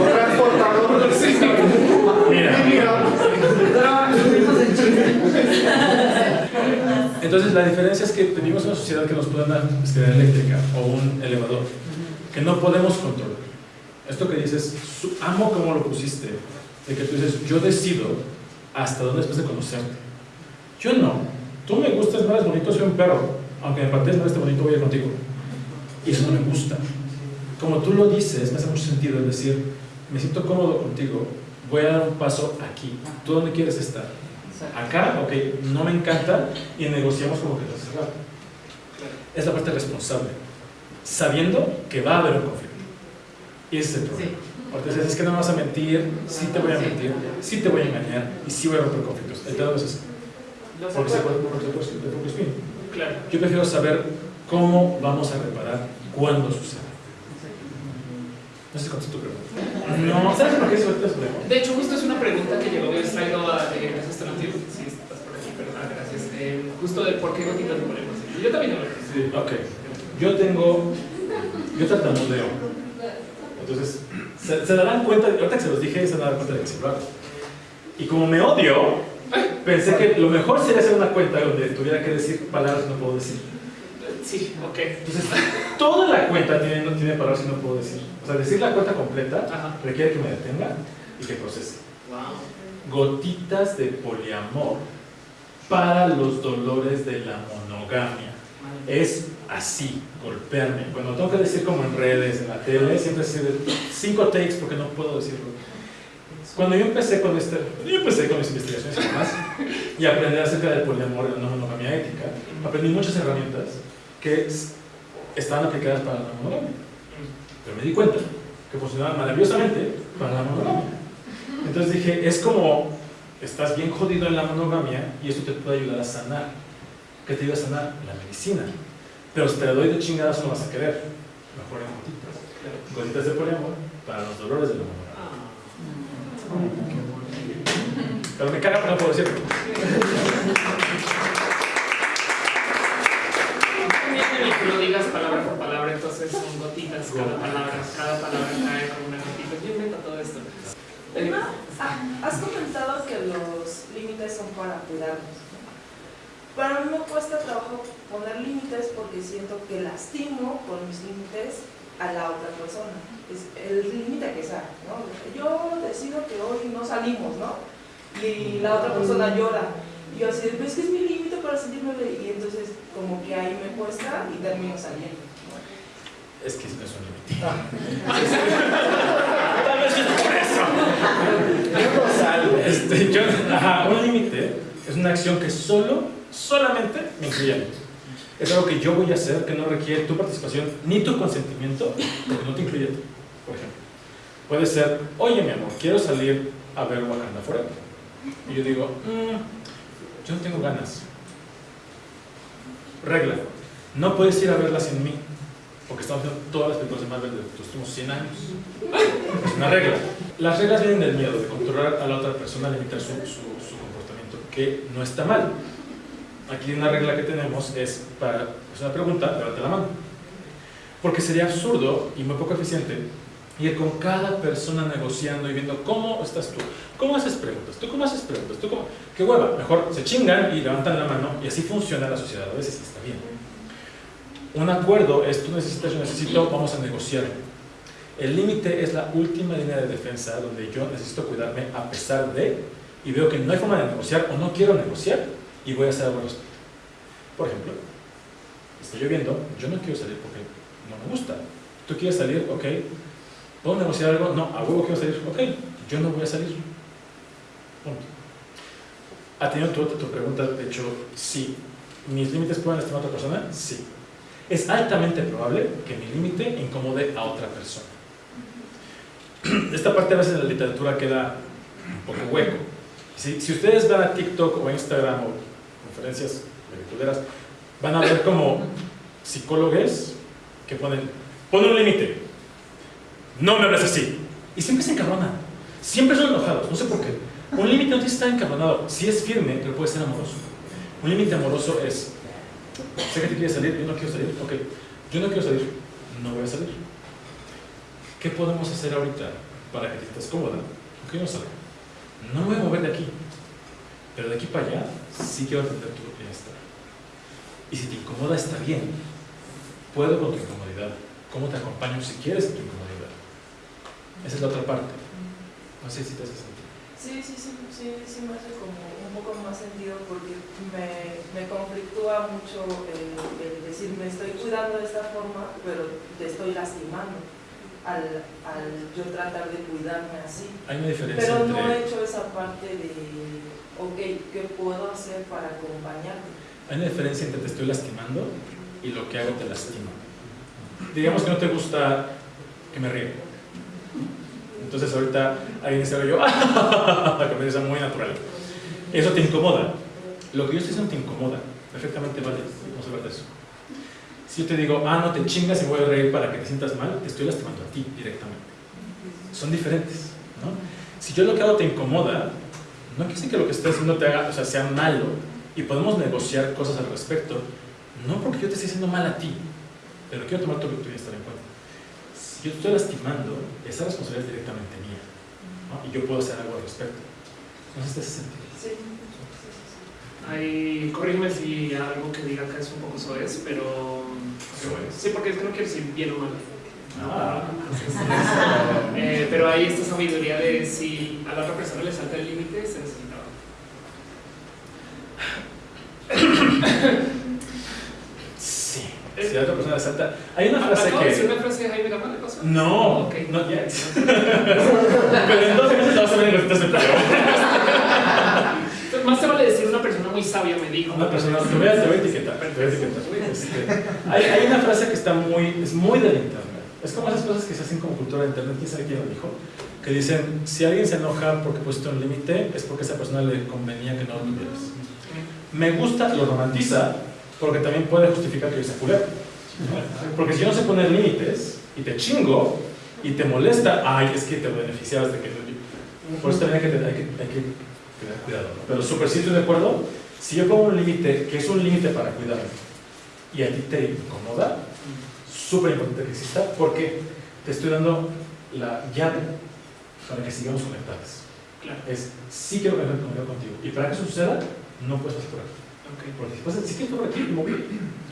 [SPEAKER 2] Entonces la diferencia es que tenemos una sociedad que nos pone una escalera eléctrica o un elevador que no podemos controlar. Esto que dices, amo como lo pusiste, de que tú dices, yo decido hasta dónde después de conocerte. Yo no. Tú me gustas, más bonito, soy un perro. Aunque me partes no esté bonito, voy a ir contigo. Y eso no me gusta. Como tú lo dices, me hace mucho sentido el decir, me siento cómodo contigo, voy a dar un paso aquí. ¿Tú dónde quieres estar? Acá, ok, no me encanta y negociamos como que está cerrado. Es la parte responsable, sabiendo que va a haber un conflicto. Y ese es el problema. Porque dices, es que no me vas a mentir, sí te voy a mentir, sí te voy a engañar y sí voy a romper conflictos. El pedo es eso. Porque se puede, porque se puede,
[SPEAKER 1] Claro.
[SPEAKER 2] Yo prefiero saber cómo vamos a reparar cuando suceda. No sé si contesto tu pregunta. No, ¿sabes por qué es problema?
[SPEAKER 1] De hecho, justo es una pregunta que llegó de extraído a de gracias Tonatiuh, si estás por aquí, perdón, gracias. Eh, justo de por qué gotitas de problemas. Yo también lo
[SPEAKER 2] Sí, ok. Yo tengo. Yo tartamudeo. Entonces, se, se, darán cuenta, ahorita que se los dije, se darán cuenta de que se lo. Y como me odio, pensé que lo mejor sería hacer una cuenta donde tuviera que decir palabras que no puedo decir.
[SPEAKER 1] Sí, ok.
[SPEAKER 2] Entonces, toda la cuenta tiene, no tiene palabras que no puedo decir. O sea, decir la cuenta completa
[SPEAKER 1] Ajá.
[SPEAKER 2] requiere que me detenga y que procese.
[SPEAKER 1] Wow.
[SPEAKER 2] Gotitas de poliamor para los dolores de la monogamia. Es así, golpearme. Cuando tengo que decir como en redes, en la tele, siempre es cinco takes porque no puedo decirlo. Cuando yo empecé con este, yo empecé con mis investigaciones y demás, y aprendí acerca del poliamor y la no monogamia ética, aprendí muchas herramientas que estaban aplicadas para la monogamia. Pero me di cuenta que funcionaban maravillosamente para la monogamia. Entonces dije, es como estás bien jodido en la monogamia y esto te puede ayudar a sanar. ¿Qué te ayuda a sanar? La medicina. Pero si te la doy de chingadas no vas a querer. Mejor en gotitas. Gotitas de poliamor para los dolores de la monogamia. Pero me caga, pero no decirlo.
[SPEAKER 1] entonces son gotitas cada palabra, cada palabra cae como una gotita. Yo invento todo esto.
[SPEAKER 4] Has comentado que los límites son para cuidarnos. Para mí me cuesta trabajo poner límites porque siento que lastimo con mis límites a la otra persona. Es el límite que sea, ¿no? Yo decido que hoy no salimos, ¿no? Y la otra persona llora. Y yo así, pues que es mi límite para sentirme bien. Y entonces como que ahí me cuesta y termino saliendo.
[SPEAKER 2] Es que no es un límite. Tal vez es por eso. Yo. Este, yo, ajá, un límite es una acción que solo, solamente me incluye a mí. Es algo que yo voy a hacer que no requiere tu participación ni tu consentimiento, porque no te incluye a ti, por ejemplo. Puede ser, oye mi amor, quiero salir a ver Wakanda Forever. Y yo digo, mmm, yo no tengo ganas. Regla, no puedes ir a verla sin mí, porque estamos viendo todas las películas de Marvel de los últimos 100 años. Es una regla. Las reglas vienen del miedo, de controlar a la otra persona, limitar su, su, su comportamiento, que no está mal. Aquí una regla que tenemos es, para, es una pregunta, levante la mano. Porque sería absurdo y muy poco eficiente ir con cada persona negociando y viendo cómo estás tú, cómo haces preguntas, tú cómo haces preguntas, tú cómo... Qué hueva, mejor se chingan y levantan la mano y así funciona la sociedad, a veces está bien. Un acuerdo es tú necesitas, yo necesito, vamos a negociar. El límite es la última línea de defensa donde yo necesito cuidarme a pesar de, y veo que no hay forma de negociar o no quiero negociar y voy a hacer algo al respecto. Por ejemplo, está lloviendo, yo no quiero salir porque no me gusta. ¿Tú quieres salir? Ok. ¿Puedo negociar algo? No, a huevo quiero salir. Ok, yo no voy a salir. Punto. ¿Ha tenido tu, tu pregunta, de hecho, sí. ¿Mis límites pueden lastimar a otra persona? Sí. Es altamente probable que mi límite incomode a otra persona. Esta parte a veces en la literatura queda un poco hueco. Si, si ustedes van a TikTok o Instagram o conferencias lectureras, van a ver como psicólogos que ponen, pon un límite, no me hables así. Y siempre se encabronan, siempre son enojados, no sé por qué. Un límite no tiene que estar encabronado, si es firme, pero puede ser amoroso. Un límite amoroso es, sé que te quieres salir, yo no quiero salir, ok, yo no quiero salir, no voy a salir. ¿Qué podemos hacer ahorita para que te sientas cómoda? Ok, no salgo. No voy a mover de aquí, pero de aquí para allá sí quiero atender tu bienestar. Y si te incomoda, está bien. Puedo con tu incomodidad. ¿Cómo te acompaño si quieres en tu incomodidad? Esa es la otra parte. No sé si te hace sentido.
[SPEAKER 4] Sí, sí, sí, sí, sí me hace como un poco más sentido porque me, me conflictúa mucho el, el decir me estoy cuidando de esta forma, pero te estoy lastimando al, al yo tratar de cuidarme así.
[SPEAKER 2] Hay una diferencia
[SPEAKER 4] Pero no
[SPEAKER 2] entre...
[SPEAKER 4] he hecho esa parte de, ok, ¿qué puedo hacer para acompañarte?
[SPEAKER 2] Hay una diferencia entre te estoy lastimando y lo que hago te lastima. Digamos que no te gusta que me ríe. Entonces ahorita alguien y yo, me dice muy natural. Eso te incomoda. Lo que yo estoy diciendo te incomoda. Perfectamente vale. De eso. Si yo te digo, ah, no te chingas y voy a reír para que te sientas mal, te estoy lastimando a ti directamente. Son diferentes. ¿no? Si yo lo que hago te incomoda, no quiere decir que lo que estés haciendo te haga, o sea, sea malo y podemos negociar cosas al respecto, no porque yo te esté haciendo mal a ti, pero quiero tomar tu, tu bienestar en cuenta. Si yo te estoy lastimando, esa responsabilidad es directamente mía ¿no? y yo puedo hacer algo al respecto. No sé si te sentido.
[SPEAKER 4] Sí, sí, sí, sí.
[SPEAKER 1] Ay, corrígeme si algo que diga acá es un poco soez, pero.
[SPEAKER 2] Soez.
[SPEAKER 1] Sí, porque es que no quiero decir bien o mal.
[SPEAKER 2] Ah.
[SPEAKER 1] Eh, pero hay esta sabiduría de si a la otra persona le salta el límite, se necesita.
[SPEAKER 2] Sí. Si la otra persona salta. Hay una frase
[SPEAKER 1] ¿Acabo de decir
[SPEAKER 2] que.
[SPEAKER 1] una frase de Jaime Gama de paso?
[SPEAKER 2] No,
[SPEAKER 1] Ok.
[SPEAKER 2] no yet. Pero en 12 meses vas a ver de
[SPEAKER 1] Entonces, Más te vale decir una persona muy sabia me dijo.
[SPEAKER 2] Una persona, te voy a, te voy a etiquetar. te voy a etiquetar. Este, hay, hay una frase que está muy, es muy del internet. Es como esas cosas que se hacen como cultura de internet, quién sabe quién lo dijo, que dicen, si alguien se enoja porque pusiste un límite, es porque a esa persona le convenía que no lo tuvieras. Me gusta, lo romantiza, porque también puede justificar que yo sea culero. Porque si yo no sé poner límites, y te chingo, y te molesta, ay, es que te beneficiabas de que... Por eso también hay que, hay que, hay que tener cuidado. ¿no? Pero súper sí estoy de acuerdo, si yo pongo un límite, que es un límite para cuidarme, y a ti te incomoda, súper importante que exista, porque te estoy dando la llave para que sigamos conectados.
[SPEAKER 1] Claro.
[SPEAKER 2] Es, sí quiero conectar contigo. Y para que eso suceda, no puedes por aquí.
[SPEAKER 1] Ok.
[SPEAKER 2] Porque pasas, si quieres por aquí, no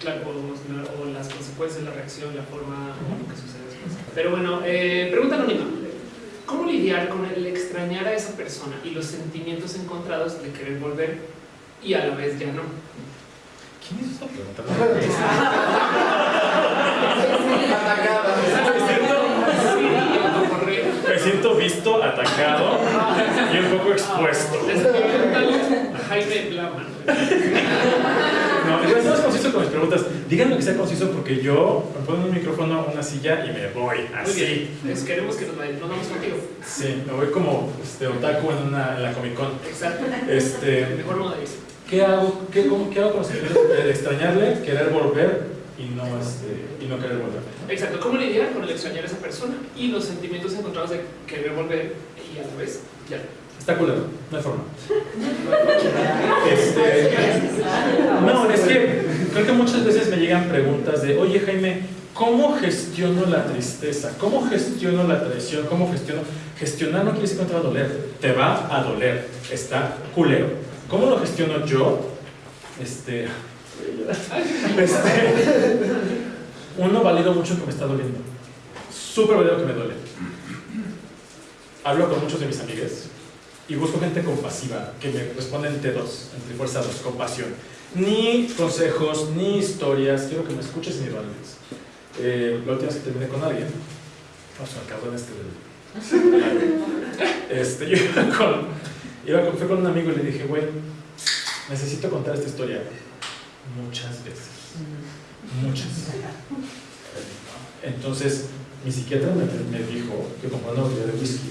[SPEAKER 1] Claro, o, o las consecuencias, la reacción, la forma, o lo que sucede después. Pero bueno, eh, pregunta anónima. ¿Cómo lidiar con el extrañar a esa persona y los sentimientos encontrados de querer volver y a la vez ya no?
[SPEAKER 2] ¿Quién hizo esa pregunta? Me siento visto, atacado y un poco expuesto.
[SPEAKER 1] Jaime Blaman.
[SPEAKER 2] No, yo soy conciso con mis preguntas. Díganme que sea conciso porque yo me pongo un micrófono, una silla y me voy
[SPEAKER 1] Muy
[SPEAKER 2] así.
[SPEAKER 1] bien. Es- queremos que nos, nos vamos contigo.
[SPEAKER 2] Sí, me voy como este, otaku en, una, en la Comic Con.
[SPEAKER 1] Exacto.
[SPEAKER 2] Este,
[SPEAKER 1] Mejor irse.
[SPEAKER 2] ¿qué, hago, qué, cómo- qué hago con los extrañarle, querer volver y no, este, y no querer volver?
[SPEAKER 1] Exacto. ¿Cómo lidiar con el extrañar a esa persona y los sentimientos encontrados de querer volver y a la vez ya?
[SPEAKER 2] Está culero, no hay forma. Este, no, es que creo que muchas veces me llegan preguntas de, oye Jaime, ¿cómo gestiono la tristeza? ¿Cómo gestiono la traición? ¿Cómo gestiono? Gestionar no quiere decir que no te va a doler, te va a doler, está culero. ¿Cómo lo gestiono yo? Este, este, Uno, valido mucho que me está doliendo. Súper valido que me duele. Hablo con muchos de mis amigos y busco gente compasiva que me responden T2, entre fuerza 2, compasión. Ni consejos, ni historias, quiero que me escuches y me valides. Eh, la última vez que terminé con alguien, al cabrón este del. Este, iba con, iba con, fui con un amigo y le dije, güey, necesito contar esta historia muchas veces. Muchas. Entonces, mi psiquiatra me, me dijo que comprara una botella de whisky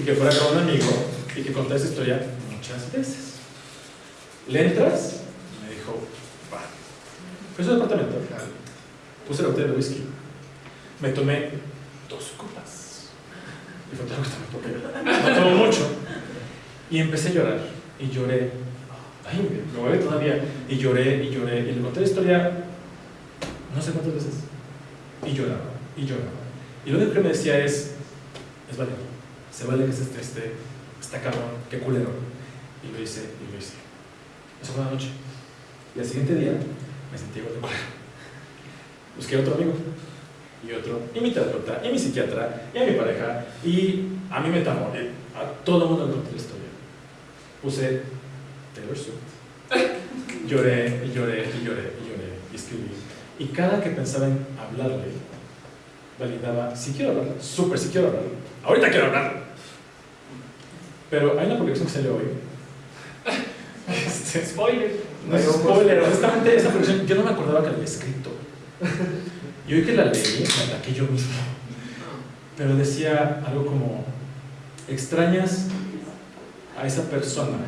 [SPEAKER 2] y que fuera con un amigo y que contara esa historia muchas veces. ¿Le entras? Me dijo, va. Fue a su departamento. Puse la botella de whisky. Me tomé dos copas. Y fue todo lo que porque no tomo mucho. Y empecé a llorar. Y lloré. Ay, me voy todavía. Y lloré, y lloré. Y le conté la historia no sé cuántas veces. Y lloraba, y lloraba. Y lo único que me decía es, es válido. Se vale que se esté, está cabrón, qué culero. Y lo hice, y lo hice. Eso fue una noche. Y al siguiente día me sentí igual de culero. Busqué otro amigo, y otro, y mi terapeuta, y mi psiquiatra, y a mi pareja, y a mi metamor, a todo el mundo le conté la historia. Puse Swift. Lloré, y lloré, y lloré, y lloré, y escribí. Y cada que pensaba en hablarle, validaba, si quiero hablar, súper si quiero hablar, ahorita quiero hablar. Pero hay una publicación que salió hoy.
[SPEAKER 1] Este, spoiler.
[SPEAKER 2] No es spoiler, honestamente esa publicación yo no me acordaba que la había escrito. Y hoy que la leí, me ataqué yo mismo. Pero decía algo como, extrañas a esa persona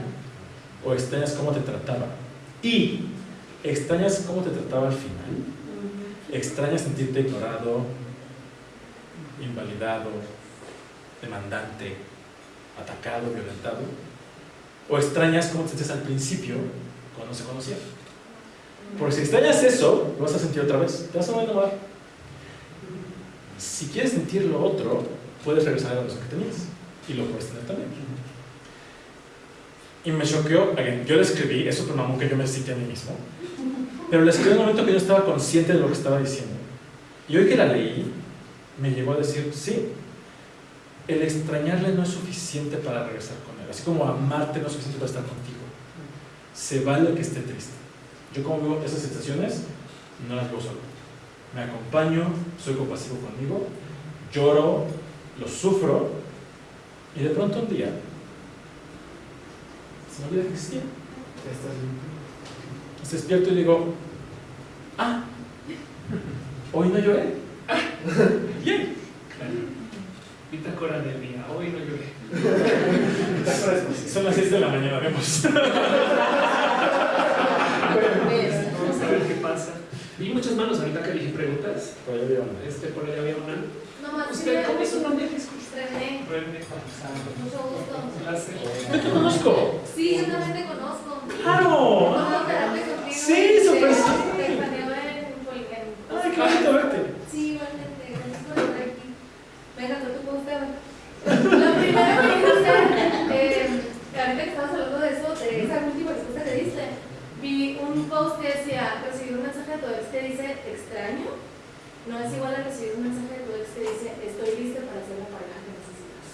[SPEAKER 2] o extrañas cómo te trataba. Y extrañas cómo te trataba al final. Extrañas sentirte ignorado, invalidado, demandante, atacado, violentado. O extrañas cómo te sentías al principio cuando se conocían. Porque si extrañas eso, lo vas a sentir otra vez. Te vas a enamorar. Si quieres sentir lo otro, puedes regresar a la relación que tenías. Y lo puedes tener también. Y me choqueó, yo le escribí, eso por mamón que yo me sentí a mí mismo. Pero le escribí en un momento que yo estaba consciente de lo que estaba diciendo. Y hoy que la leí, me llegó a decir, sí, el extrañarle no es suficiente para regresar con él. Así como amarte no es suficiente para estar contigo. Se vale que esté triste. Yo como veo esas sensaciones, no las veo solo. Me acompaño, soy compasivo conmigo, lloro, lo sufro, y de pronto un día se me olvida que existía. Se despierto y digo, ah, hoy no lloré. Bien.
[SPEAKER 1] Bitácora del día, hoy no lloré.
[SPEAKER 2] Son las 6 de la mañana, vemos.
[SPEAKER 1] Vamos a ver qué pasa. Vi muchas manos ahorita que dije preguntas.
[SPEAKER 2] Por ahí había una.
[SPEAKER 1] Este, por ahí había una. ¿Usted cómo es su nombre? Disculpe.
[SPEAKER 5] René,
[SPEAKER 1] René.
[SPEAKER 5] mucho gusto.
[SPEAKER 1] Un placer.
[SPEAKER 2] Te conozco.
[SPEAKER 5] Sí, yo también te conozco.
[SPEAKER 2] ¡Claro! Sí, súper sí.
[SPEAKER 5] Te planeo en Polican.
[SPEAKER 2] ¡Ay, qué bonito verte!
[SPEAKER 5] Sí, igualmente. Gracias por estar aquí. Venga, tú te gusta. Lo primero que quiero hacer, eh, ahorita que estabas hablando de eso, de esa última respuesta que diste, vi un post que decía, recibir un mensaje de tu ex que dice extraño, no es igual a recibir un mensaje de tu ex que dice estoy lista para ser la pareja que necesitas.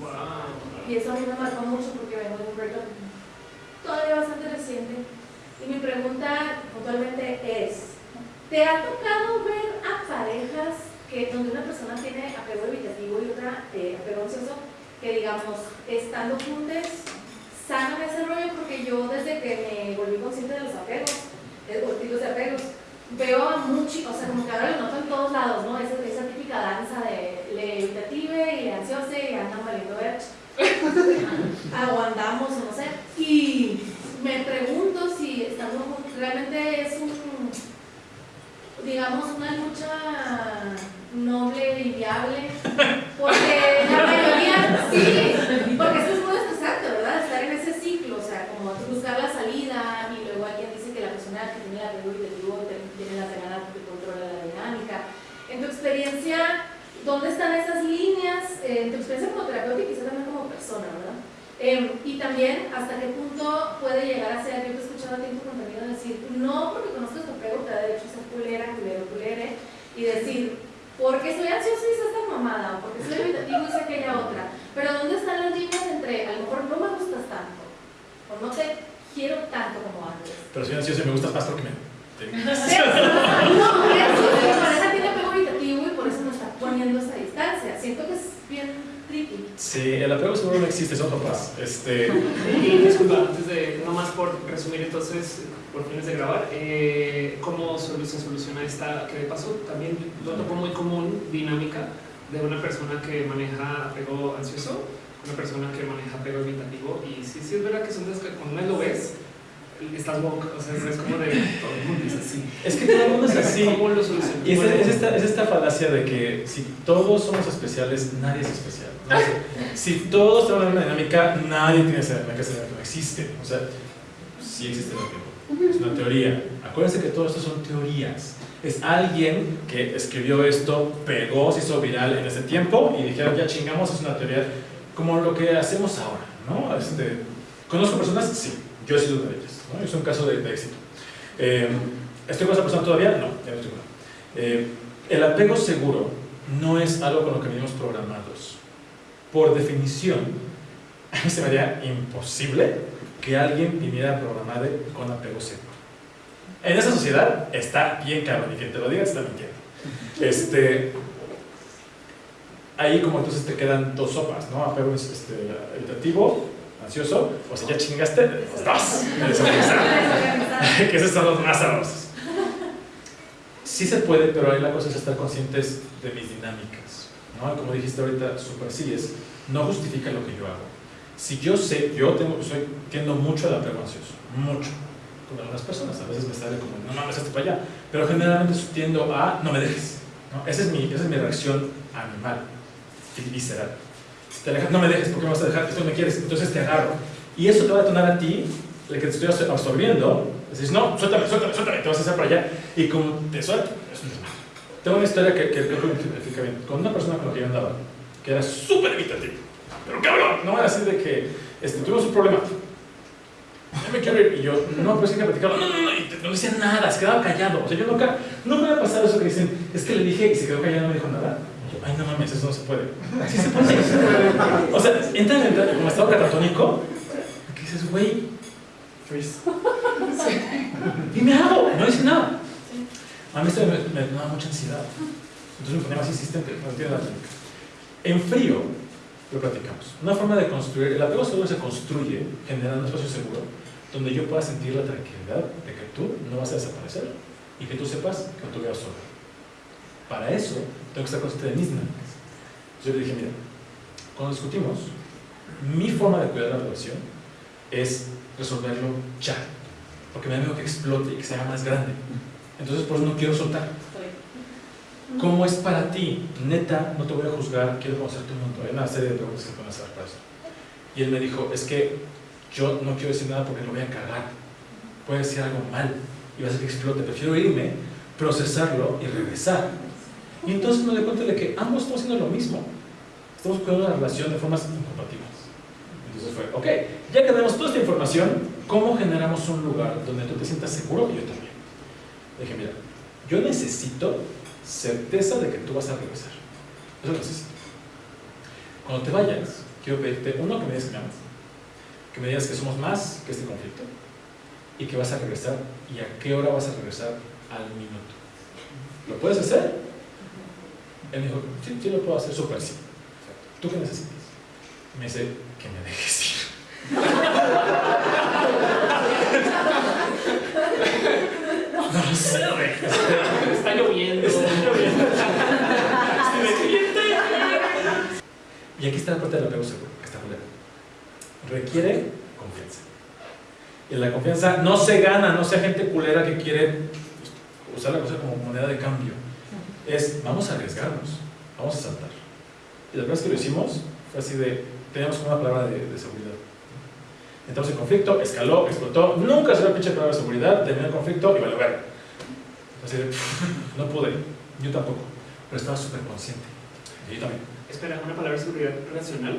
[SPEAKER 1] Wow.
[SPEAKER 5] Y eso a mí me marcó mucho porque vengo de un breakup todavía bastante reciente. Y mi pregunta puntualmente es, ¿te ha tocado ver a parejas que donde una persona tiene apego evitativo y otra eh, apego ansioso, que digamos, estando juntos, sanan ese rollo? Porque yo desde que me volví consciente de los apegos, de los tipos de apegos, veo a muchos, o sea, como que ahora lo noto en todos lados, ¿no? Esa, esa típica danza de evitative y le ansioso y andan valiendo ver. Aguantamos no sé. Y me pregunto si estamos realmente es un, digamos, una lucha noble y viable, porque la mayoría, sí, porque esto es muy estresante, ¿verdad? Estar en ese ciclo, o sea, como buscar la salida y luego alguien dice que la persona que tiene el apego evitativo tiene la ganas que controla la dinámica. En tu experiencia, ¿dónde están esas líneas? Eh, en tu experiencia como terapeuta y quizás también como persona, ¿verdad? Em, y también hasta qué punto puede llegar a ser, yo te he escuchado a ti en tu contenido decir, no porque conozcas tu apego te da derecho a ser culera, culero, culere, y decir, porque soy ansioso y hice esta mamada, o porque soy evitativo y hice aquella otra. Pero ¿dónde están las líneas entre a lo mejor no me gustas tanto, o no te quiero tanto como antes?
[SPEAKER 2] Pero soy ansioso y me gustas más porque me... te-
[SPEAKER 5] No, eso, mi pareja tiene apego evitativo y por eso me está poniendo esa distancia. Siento que es bien tricky.
[SPEAKER 2] Sí, el apego papás. Este,
[SPEAKER 1] Y disculpa, antes de, no más por resumir entonces, por fines de grabar, eh, ¿cómo se soluciona esta que de paso también lo toco muy común, dinámica, de una persona que maneja apego ansioso, una persona que maneja apego evitativo? Y sí, sí es verdad que son las que uno lo ves, estás woke, o sea, es como de todo el mundo es así.
[SPEAKER 2] es que todo el mundo es así.
[SPEAKER 1] ¿Cómo lo solucionas?
[SPEAKER 2] Y es, es esta, es esta falacia de que si todos somos especiales, nadie es especial. ¿no? O sea, si todos tenemos la misma dinámica, nadie tiene esa dinámica, esa dinámica no existe. O sea, sí existe el apego. Es una teoría. Acuérdense que todo esto son teorías. Es alguien que escribió esto, pegó, se hizo viral en ese tiempo y dijeron, ya chingamos, es una teoría como lo que hacemos ahora, ¿no? Este, ¿Conozco personas? Sí, yo he sido una de ellas, ¿no? Es un caso de, de éxito. Eh, ¿Estoy con esa persona todavía? No, ya no estoy con. Eh, el apego seguro no es algo con lo que venimos programados. Por definición, a mí se me haría imposible que alguien viniera programado con apego seguro. En esa sociedad está bien cabrón y quien te lo diga está mintiendo. Este, ahí como entonces te quedan dos sopas, ¿no? Apego este, evitativo, ansioso, o sea, ya chingaste, los dos. que esos son los más sabrosos. Sí se puede, pero ahí la cosa es estar conscientes de mis dinámicas. ¿no? Como dijiste ahorita, súper sí es, no justifica lo que yo hago. Si yo sé, yo tengo, soy, tiendo mucho al apego ansioso, mucho. Con algunas personas, a veces me sale como, no mames, hazte para allá. Pero generalmente tiendo a, no me dejes. ¿no? Esa, es mi, esa es mi reacción animal, y visceral. Te alejas, no me dejes, porque me vas a dejar? Esto me quieres, entonces te agarro. Y eso te va a detonar a ti, el que te estoy absorbiendo, Dices, no, suéltame, suéltame, suéltame, te vas a hacer para allá. Y como te suelto. Tengo una historia que, que, que explica bien. Con una persona con la que yo andaba, que era súper evitativo. Pero cabrón, no era así de que este, tuvimos un problema. Ya me quiero ir. Y yo, no, pero es que platicarlo. No, no, no, y no decía nada, se quedaba callado. O sea, yo nunca, nunca me ha pasado eso que dicen, es que le dije y se quedó callado no me dijo nada. Ay, no mames, eso no se puede. Sí se puede. O sea, entra en el, como estado catatónico, que dices, güey, Chris. Y me hago, no dice nada. A mí esto me, me daba mucha ansiedad. Entonces me ponía más insistente, no entiendo técnica. En frío, lo platicamos. Una forma de construir, el apego seguro se construye generando un espacio seguro donde yo pueda sentir la tranquilidad de que tú no vas a desaparecer y que tú sepas que no te voy a absorber. Para eso, tengo que estar consciente de mis dinámicas. Yo le dije, mira, cuando discutimos, mi forma de cuidar la relación es resolverlo ya, porque me da miedo que explote y que se haga más grande. Entonces, por eso no quiero soltar. ¿Cómo es para ti? Neta, no te voy a juzgar, quiero conocerte un montón. Hay una serie de preguntas que pueden hacer para eso. Y él me dijo, es que yo no quiero decir nada porque lo voy a cagar. Puede decir algo mal y va a hacer que explote. Prefiero irme, procesarlo y regresar. Y entonces me doy cuenta de que ambos estamos haciendo lo mismo. Estamos cuidando la relación de formas incompatibles. Entonces fue, ok, ya que tenemos toda esta información, ¿cómo generamos un lugar donde tú te sientas seguro y yo también? Le dije, mira, yo necesito certeza de que tú vas a regresar. Eso lo necesito. Cuando te vayas, quiero pedirte, uno, que me digas que me amas, que me digas que somos más que este conflicto y que vas a regresar y a qué hora vas a regresar al minuto. ¿Lo puedes hacer? Él me dijo, sí, sí lo puedo hacer, súper sí. ¿Tú qué necesitas? Me dice, que me dejes ir. No lo sé, güey.
[SPEAKER 1] Está lloviendo.
[SPEAKER 2] Y aquí está la parte del apego seguro, que está culero. Requiere confianza. Y la confianza no se gana, no sea gente culera que quiere usar la cosa como moneda de cambio. Es, vamos a arriesgarnos, vamos a saltar. Y la primera vez que lo hicimos fue así de, teníamos una palabra de, de seguridad. Entramos en conflicto, escaló, explotó, nunca se la pinche palabra de seguridad, terminó el conflicto y vale ver. Así de, no pude, yo tampoco, pero estaba súper consciente. Y yo también.
[SPEAKER 1] Espera, una palabra de seguridad racional.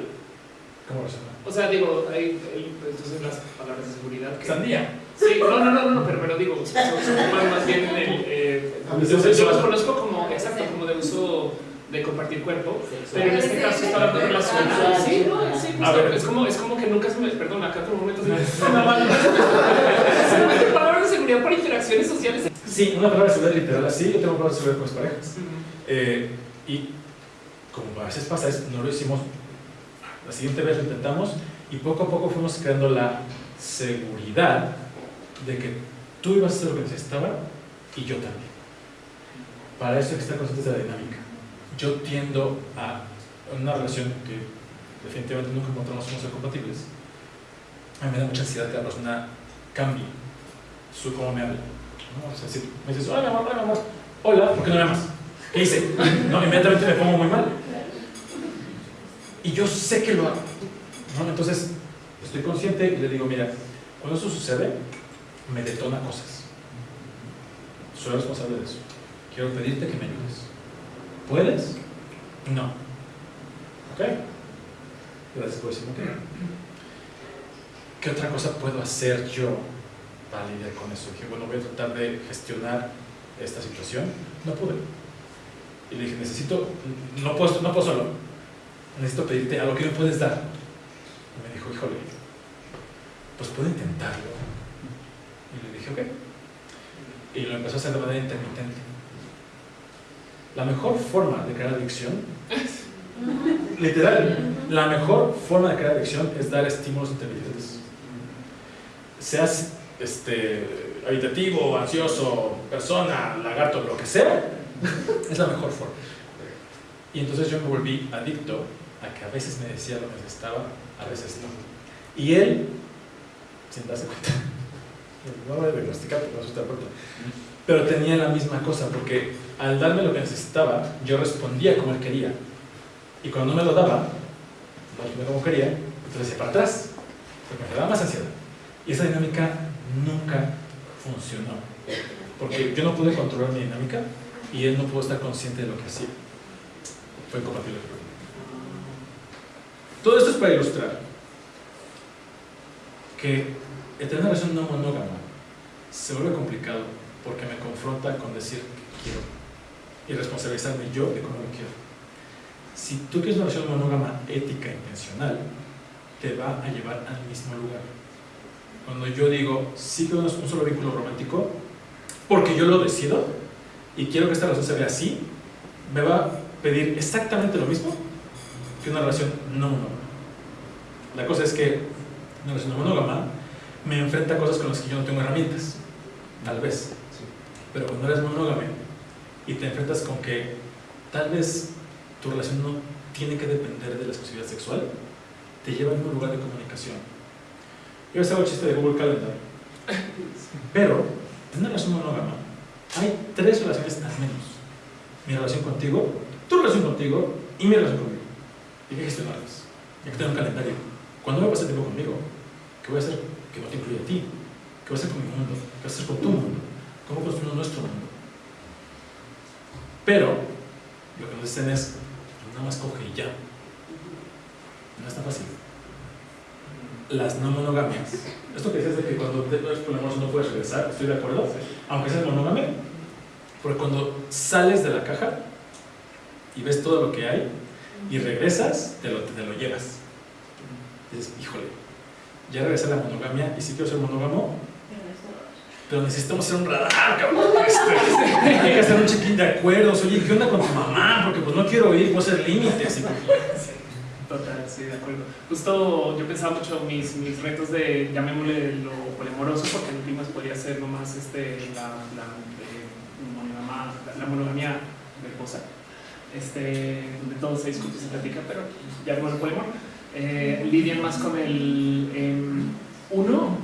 [SPEAKER 2] ¿Cómo resuena?
[SPEAKER 1] O sea, digo, hay, hay, entonces las palabras de seguridad que...
[SPEAKER 2] Sandía.
[SPEAKER 1] Sí, no, no, no, no, pero, pero digo, son, son más, bien. Eh,
[SPEAKER 2] Ah,
[SPEAKER 1] yo, los conozco como, exacto, como de uso de compartir cuerpo, pero en este caso está hablando de relacional. Sí, no, sí,
[SPEAKER 2] A ver.
[SPEAKER 1] Es como, es como que nunca se me... Perdón, acá otro momento se me... Se me palabras de seguridad para interacciones sociales.
[SPEAKER 2] Sí, una palabra de seguridad literal así, yo tengo palabras de seguridad con mis parejas. Eh, y como a veces pasa, es, no lo hicimos, la siguiente vez lo intentamos y poco a poco fuimos creando la seguridad de que tú ibas a hacer lo que necesitaba y yo también. Para eso hay que estar conscientes de la dinámica. Yo tiendo a una relación que definitivamente nunca encontramos somos ser compatibles. A mí me da mucha ansiedad que la persona cambie su cómo me habla. ¿no? O sea, si me dices, hola, mi amor, hola, mi amor, hola, ¿por qué no me amas? ¿Qué hice? No, inmediatamente me pongo muy mal. Y yo sé que lo hago. ¿no? Entonces, estoy consciente y le digo, mira, cuando eso sucede, me detona cosas. Soy responsable de eso. Quiero pedirte que me ayudes. ¿Puedes? No. ¿Ok? Gracias por decirme que. ¿Qué otra cosa puedo hacer yo para lidiar con eso? Dije, bueno, voy a tratar de gestionar esta situación. No pude. Y le dije, necesito, no puedo, no puedo solo. Necesito pedirte algo que me puedes dar. Y me dijo, híjole, pues puedo intentarlo. Dije, ok. Y lo empezó a hacer de manera intermitente. La mejor forma de crear adicción, literal, la mejor forma de crear adicción es dar estímulos intermitentes. Seas este, habitativo, ansioso, persona, lagarto, lo que sea, es la mejor forma. Y entonces yo me volví adicto a que a veces me decía lo que necesitaba, a veces no. Y él, sin darse cuenta, no voy a diagnosticar porque no soy terapeuta, pero tenía la misma cosa, porque al darme lo que necesitaba, yo respondía como él quería. Y cuando no me lo daba, no respondía como quería, entonces hacía para atrás, porque me daba más ansiedad. Y esa dinámica nunca funcionó, porque yo no pude controlar mi dinámica y él no pudo estar consciente de lo que hacía. Fue incompatible. Todo esto es para ilustrar que el tener una relación no monógama se vuelve complicado porque me confronta con decir que quiero y responsabilizarme yo de cómo lo quiero. Si tú quieres una relación monógama ética, intencional, te va a llevar al mismo lugar. Cuando yo digo, sí quiero un solo vínculo romántico, porque yo lo decido y quiero que esta relación se vea así, me va a pedir exactamente lo mismo que una relación no monógama. La cosa es que una relación no monógama me enfrenta a cosas con las que yo no tengo herramientas, tal vez. Pero cuando eres monógame y te enfrentas con que tal vez tu relación no tiene que depender de la exclusividad sexual, te lleva a un lugar de comunicación. Yo les hago el chiste de Google Calendar. Pero en una relación monógama hay tres relaciones al menos. Mi relación contigo, tu relación contigo y mi relación conmigo. Y hay que gestionarlas. Hay que tener un calendario. Cuando me pase tiempo conmigo, ¿qué voy a hacer que no te incluya a ti? ¿Qué voy a hacer con mi mundo? ¿Qué voy a hacer con tu mundo? ¿Cómo construimos nuestro mundo? Pero lo que nos dicen es, nada más coge y ya. No es tan fácil. Las no monogamias. Esto que dices de que cuando eres poliamoroso no puedes regresar, estoy de acuerdo, aunque seas monógame, porque cuando sales de la caja y ves todo lo que hay y regresas, te lo, te lo llevas. dices, híjole, ya regresé a la monogamia y sí quiero ser monógamo, pero necesitamos hacer un radar, cabrón. Este, hay que hacer un check-in de acuerdos. Oye, ¿qué onda con tu mamá? Porque pues no quiero ir, puedo hacer límites. Y,
[SPEAKER 1] Total, sí, de acuerdo. Justo yo pensaba mucho mis, mis retos de, llamémosle lo poliamoroso, porque en últimas podría ser nomás este, la, la, eh, monogama- la monogamia verbosa, este, donde todo se discute y se platica, pero llamémoslo poliamor. Eh, lidian más con el, em, uno,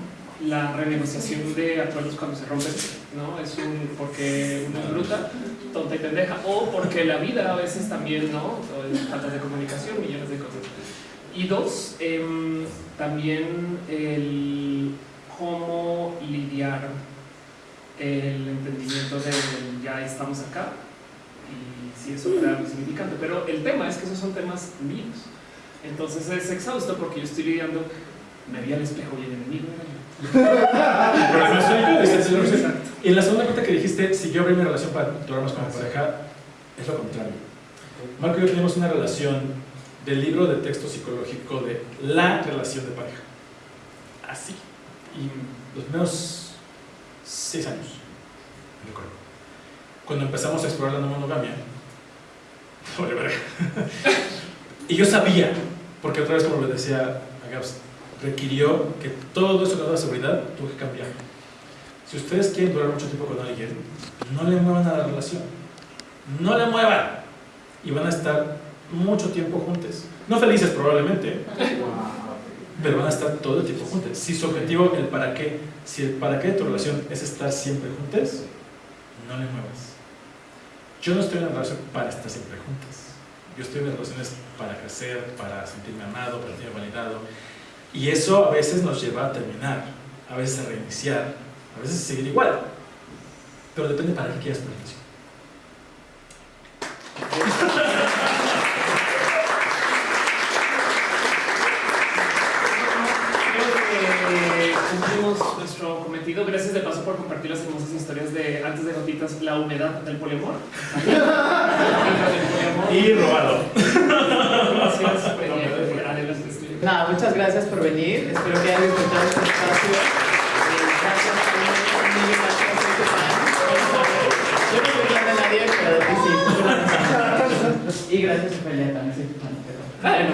[SPEAKER 1] la renegociación de acuerdos cuando se rompen, ¿no? Es un, porque uno es bruta, tonta y pendeja, o porque la vida a veces también, ¿no? O es falta de comunicación, millones de cosas. Y dos, em, también el cómo lidiar el entendimiento de ya estamos acá y si eso crea algo significante. Pero el tema es que esos son temas míos. Entonces es exhausto porque yo estoy lidiando, me vi al espejo y el enemigo.
[SPEAKER 2] Y en la segunda parte que dijiste, si yo abrí mi relación para durarnos como pareja, es lo contrario. Marco y yo tenemos una relación del libro de texto psicológico de la relación de pareja. Así. Y los primeros seis años, me recuerdo. Cuando empezamos a explorar la no monogamia, y yo sabía, porque otra vez como le decía a Gabs, requirió que todo eso que daba seguridad tuvo que cambiar. Si ustedes quieren durar mucho tiempo con alguien, no le muevan a la relación. No le muevan. Y van a estar mucho tiempo juntos. No felices probablemente, pero van a estar todo el tiempo juntos. Si su objetivo, el para qué, si el para qué de tu relación es estar siempre juntos, no le muevas. Yo no estoy en una relación para estar siempre juntos. Yo estoy en relaciones para crecer, para sentirme amado, para sentirme validado. Y eso a veces nos lleva a terminar, a veces a reiniciar, a veces a seguir igual. Pero depende para qué quieras tu relación.
[SPEAKER 1] Creo que cumplimos nuestro cometido. Gracias de paso por compartir las hermosas historias de antes de gotitas, la humedad del poliamor.
[SPEAKER 2] Y robado.
[SPEAKER 1] Gracias,
[SPEAKER 3] Nada, muchas gracias por venir. Espero que hayan disfrutado este espacio. Eh, gracias a gracias a. Yo no soy fan de nadie, pero de ti sí. Y gracias a Ofelia también Bueno,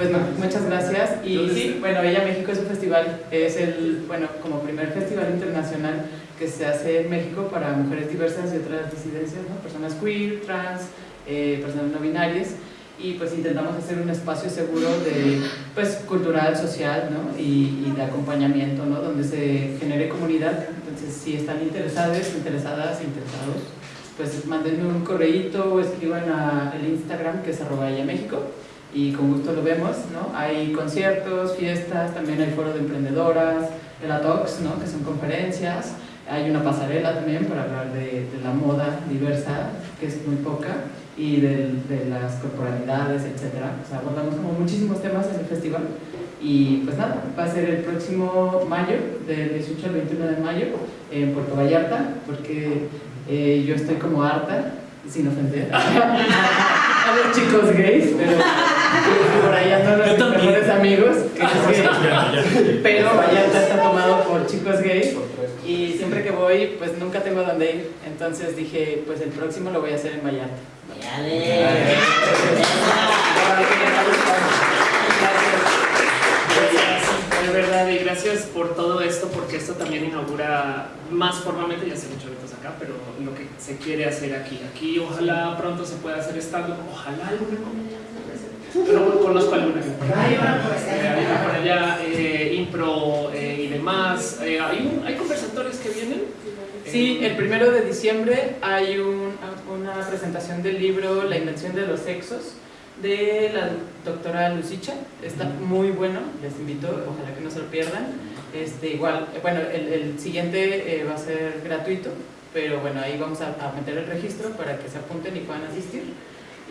[SPEAKER 3] pues no, muchas gracias. Y
[SPEAKER 1] ¿Dónde
[SPEAKER 3] sí, bueno, Ella México es un festival, es el, bueno, como primer festival internacional que se hace en México para mujeres diversas y otras disidencias, ¿no? Personas queer, trans, eh, personas no binarias y pues intentamos hacer un espacio seguro de pues cultural, social ¿no? y, y de acompañamiento ¿no? donde se genere comunidad entonces si están interesados, interesadas, interesados pues manden un correíto o escriban a el Instagram que es arroba ella México y con gusto lo vemos, ¿no? Hay conciertos, fiestas, también hay foro de emprendedoras, el ATOX, ¿no? Que son conferencias, hay una pasarela también para hablar de, de la moda diversa, que es muy poca, y del- de, las corporalidades, etcétera. O sea, abordamos como muchísimos temas en el festival. Y pues nada, va a ser el próximo mayo, del 18 al 21 de mayo, en Puerto Vallarta, porque eh, yo estoy como harta, sin ofender, a los chicos gays, pero por ahí andan los
[SPEAKER 2] también.
[SPEAKER 3] mejores amigos, que es gay.
[SPEAKER 2] Ya.
[SPEAKER 3] Pero Vallarta está tomado por chicos gays y siempre que voy, pues nunca tengo dónde ir. Entonces dije, pues el próximo lo voy a hacer en Vallarta.
[SPEAKER 1] De verdad, y gracias por todo esto, porque esto también inaugura más formalmente, ya se han hecho eventos acá, pero lo que se quiere hacer aquí. Aquí ojalá pronto se pueda hacer estando, ojalá alguna comedia. No conozco alguna.
[SPEAKER 5] Hay una por allá.
[SPEAKER 1] Eh, por allá, eh, impro eh, y demás. Eh, hay, un- hay conversatorios que vienen.
[SPEAKER 3] Sí,
[SPEAKER 1] Eh,
[SPEAKER 3] el primero de diciembre hay un- una presentación del libro La invención de los sexos de la doctora Lucicha. Está muy bueno, les invito, ojalá que no se lo pierdan. Este, igual, bueno, el, el siguiente eh, va a ser gratuito, pero bueno, ahí vamos a, a meter el registro para que se apunten y puedan asistir.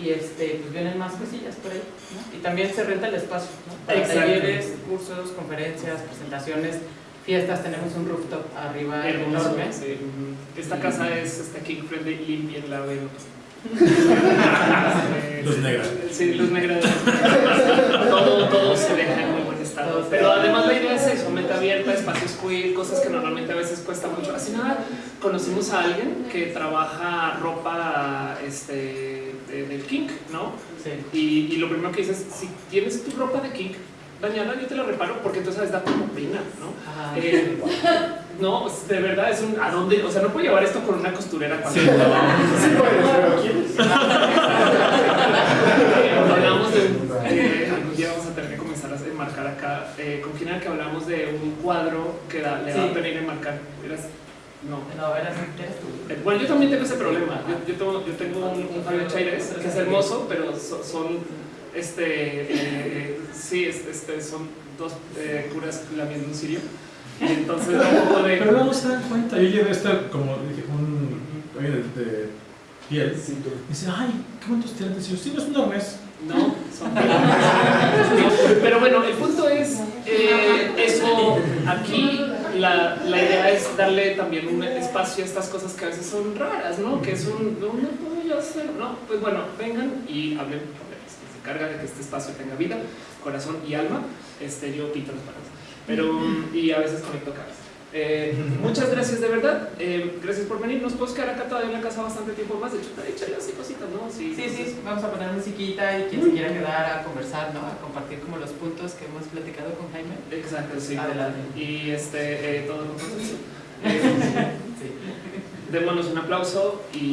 [SPEAKER 3] Y este, pues vienen más cosillas por ahí. ¿no? Y también se renta el espacio, ¿no? Para talleres, cursos, conferencias, presentaciones, fiestas. Tenemos un rooftop arriba
[SPEAKER 1] Hermoso,
[SPEAKER 3] enorme.
[SPEAKER 1] sí. Esta casa es este, king friendly, limpia en la de
[SPEAKER 2] Luz negra.
[SPEAKER 1] Sí, luz negra. todo, todo se deja en muy buen estado. Pero además la idea es eso, mente abierta, espacios queer, cosas que normalmente a veces cuesta mucho. Así nada, conocimos a alguien que trabaja ropa este, de- del kink, ¿no?
[SPEAKER 3] Sí.
[SPEAKER 1] Y, y lo primero que dices, si tienes tu ropa de kink dañada, yo te la reparo porque tú sabes, da como pena, ¿no?
[SPEAKER 3] Ajá.
[SPEAKER 1] Eh, no, de verdad es un. ¿A dónde? O sea, no puedo llevar esto con una costurera cuando.
[SPEAKER 2] Sí,
[SPEAKER 1] Eh, hablamos de. eh, algún día vamos a tener que comenzar a enmarcar acá. Eh, ¿Con quién era que hablamos de un cuadro que da- le da
[SPEAKER 3] Sí.
[SPEAKER 1] pena ir a enmarcar? Eras- no.
[SPEAKER 3] No, eras, eras tú.
[SPEAKER 1] Eh, Bueno, yo también tengo ese problema. Yo, yo tengo, yo tengo un, un Fabio Chaires que es hermoso, pero so- son, este, eh, sí, es- este, son dos eh, curas lamiendo un cirio. Entonces no de...
[SPEAKER 2] Pero luego se dan cuenta, yo llevé esta, como dije, un de, de piel. Y dice, ay, qué bonitos tirantes. Y yo, sí, no es un arnés.
[SPEAKER 1] No, son Pero bueno, el punto es, eh, eso aquí, la, la, idea es darle también un espacio a estas cosas que a veces son raras, ¿no? Que es un, no, no puedo yo hacer, ¿no? Pues bueno, vengan y hablen. Se encarga de que este espacio tenga vida, corazón y alma. Este, yo pito los palos pero y a veces conecto cabezas. Eh, muchas gracias de verdad, eh, gracias por venir. Nos podemos quedar acá todavía en la casa bastante tiempo más. De hecho, te he dicho así cositas, ¿no?
[SPEAKER 3] Sí, sí, vamos a poner musiquita y quien se quiera quedar a conversar, ¿no? A compartir como los puntos que hemos platicado con Jaime.
[SPEAKER 1] Exacto, sí.
[SPEAKER 3] Adelante.
[SPEAKER 1] Y este, eh, todo con consenso. Eh,
[SPEAKER 3] Sí.
[SPEAKER 1] démonos un aplauso y.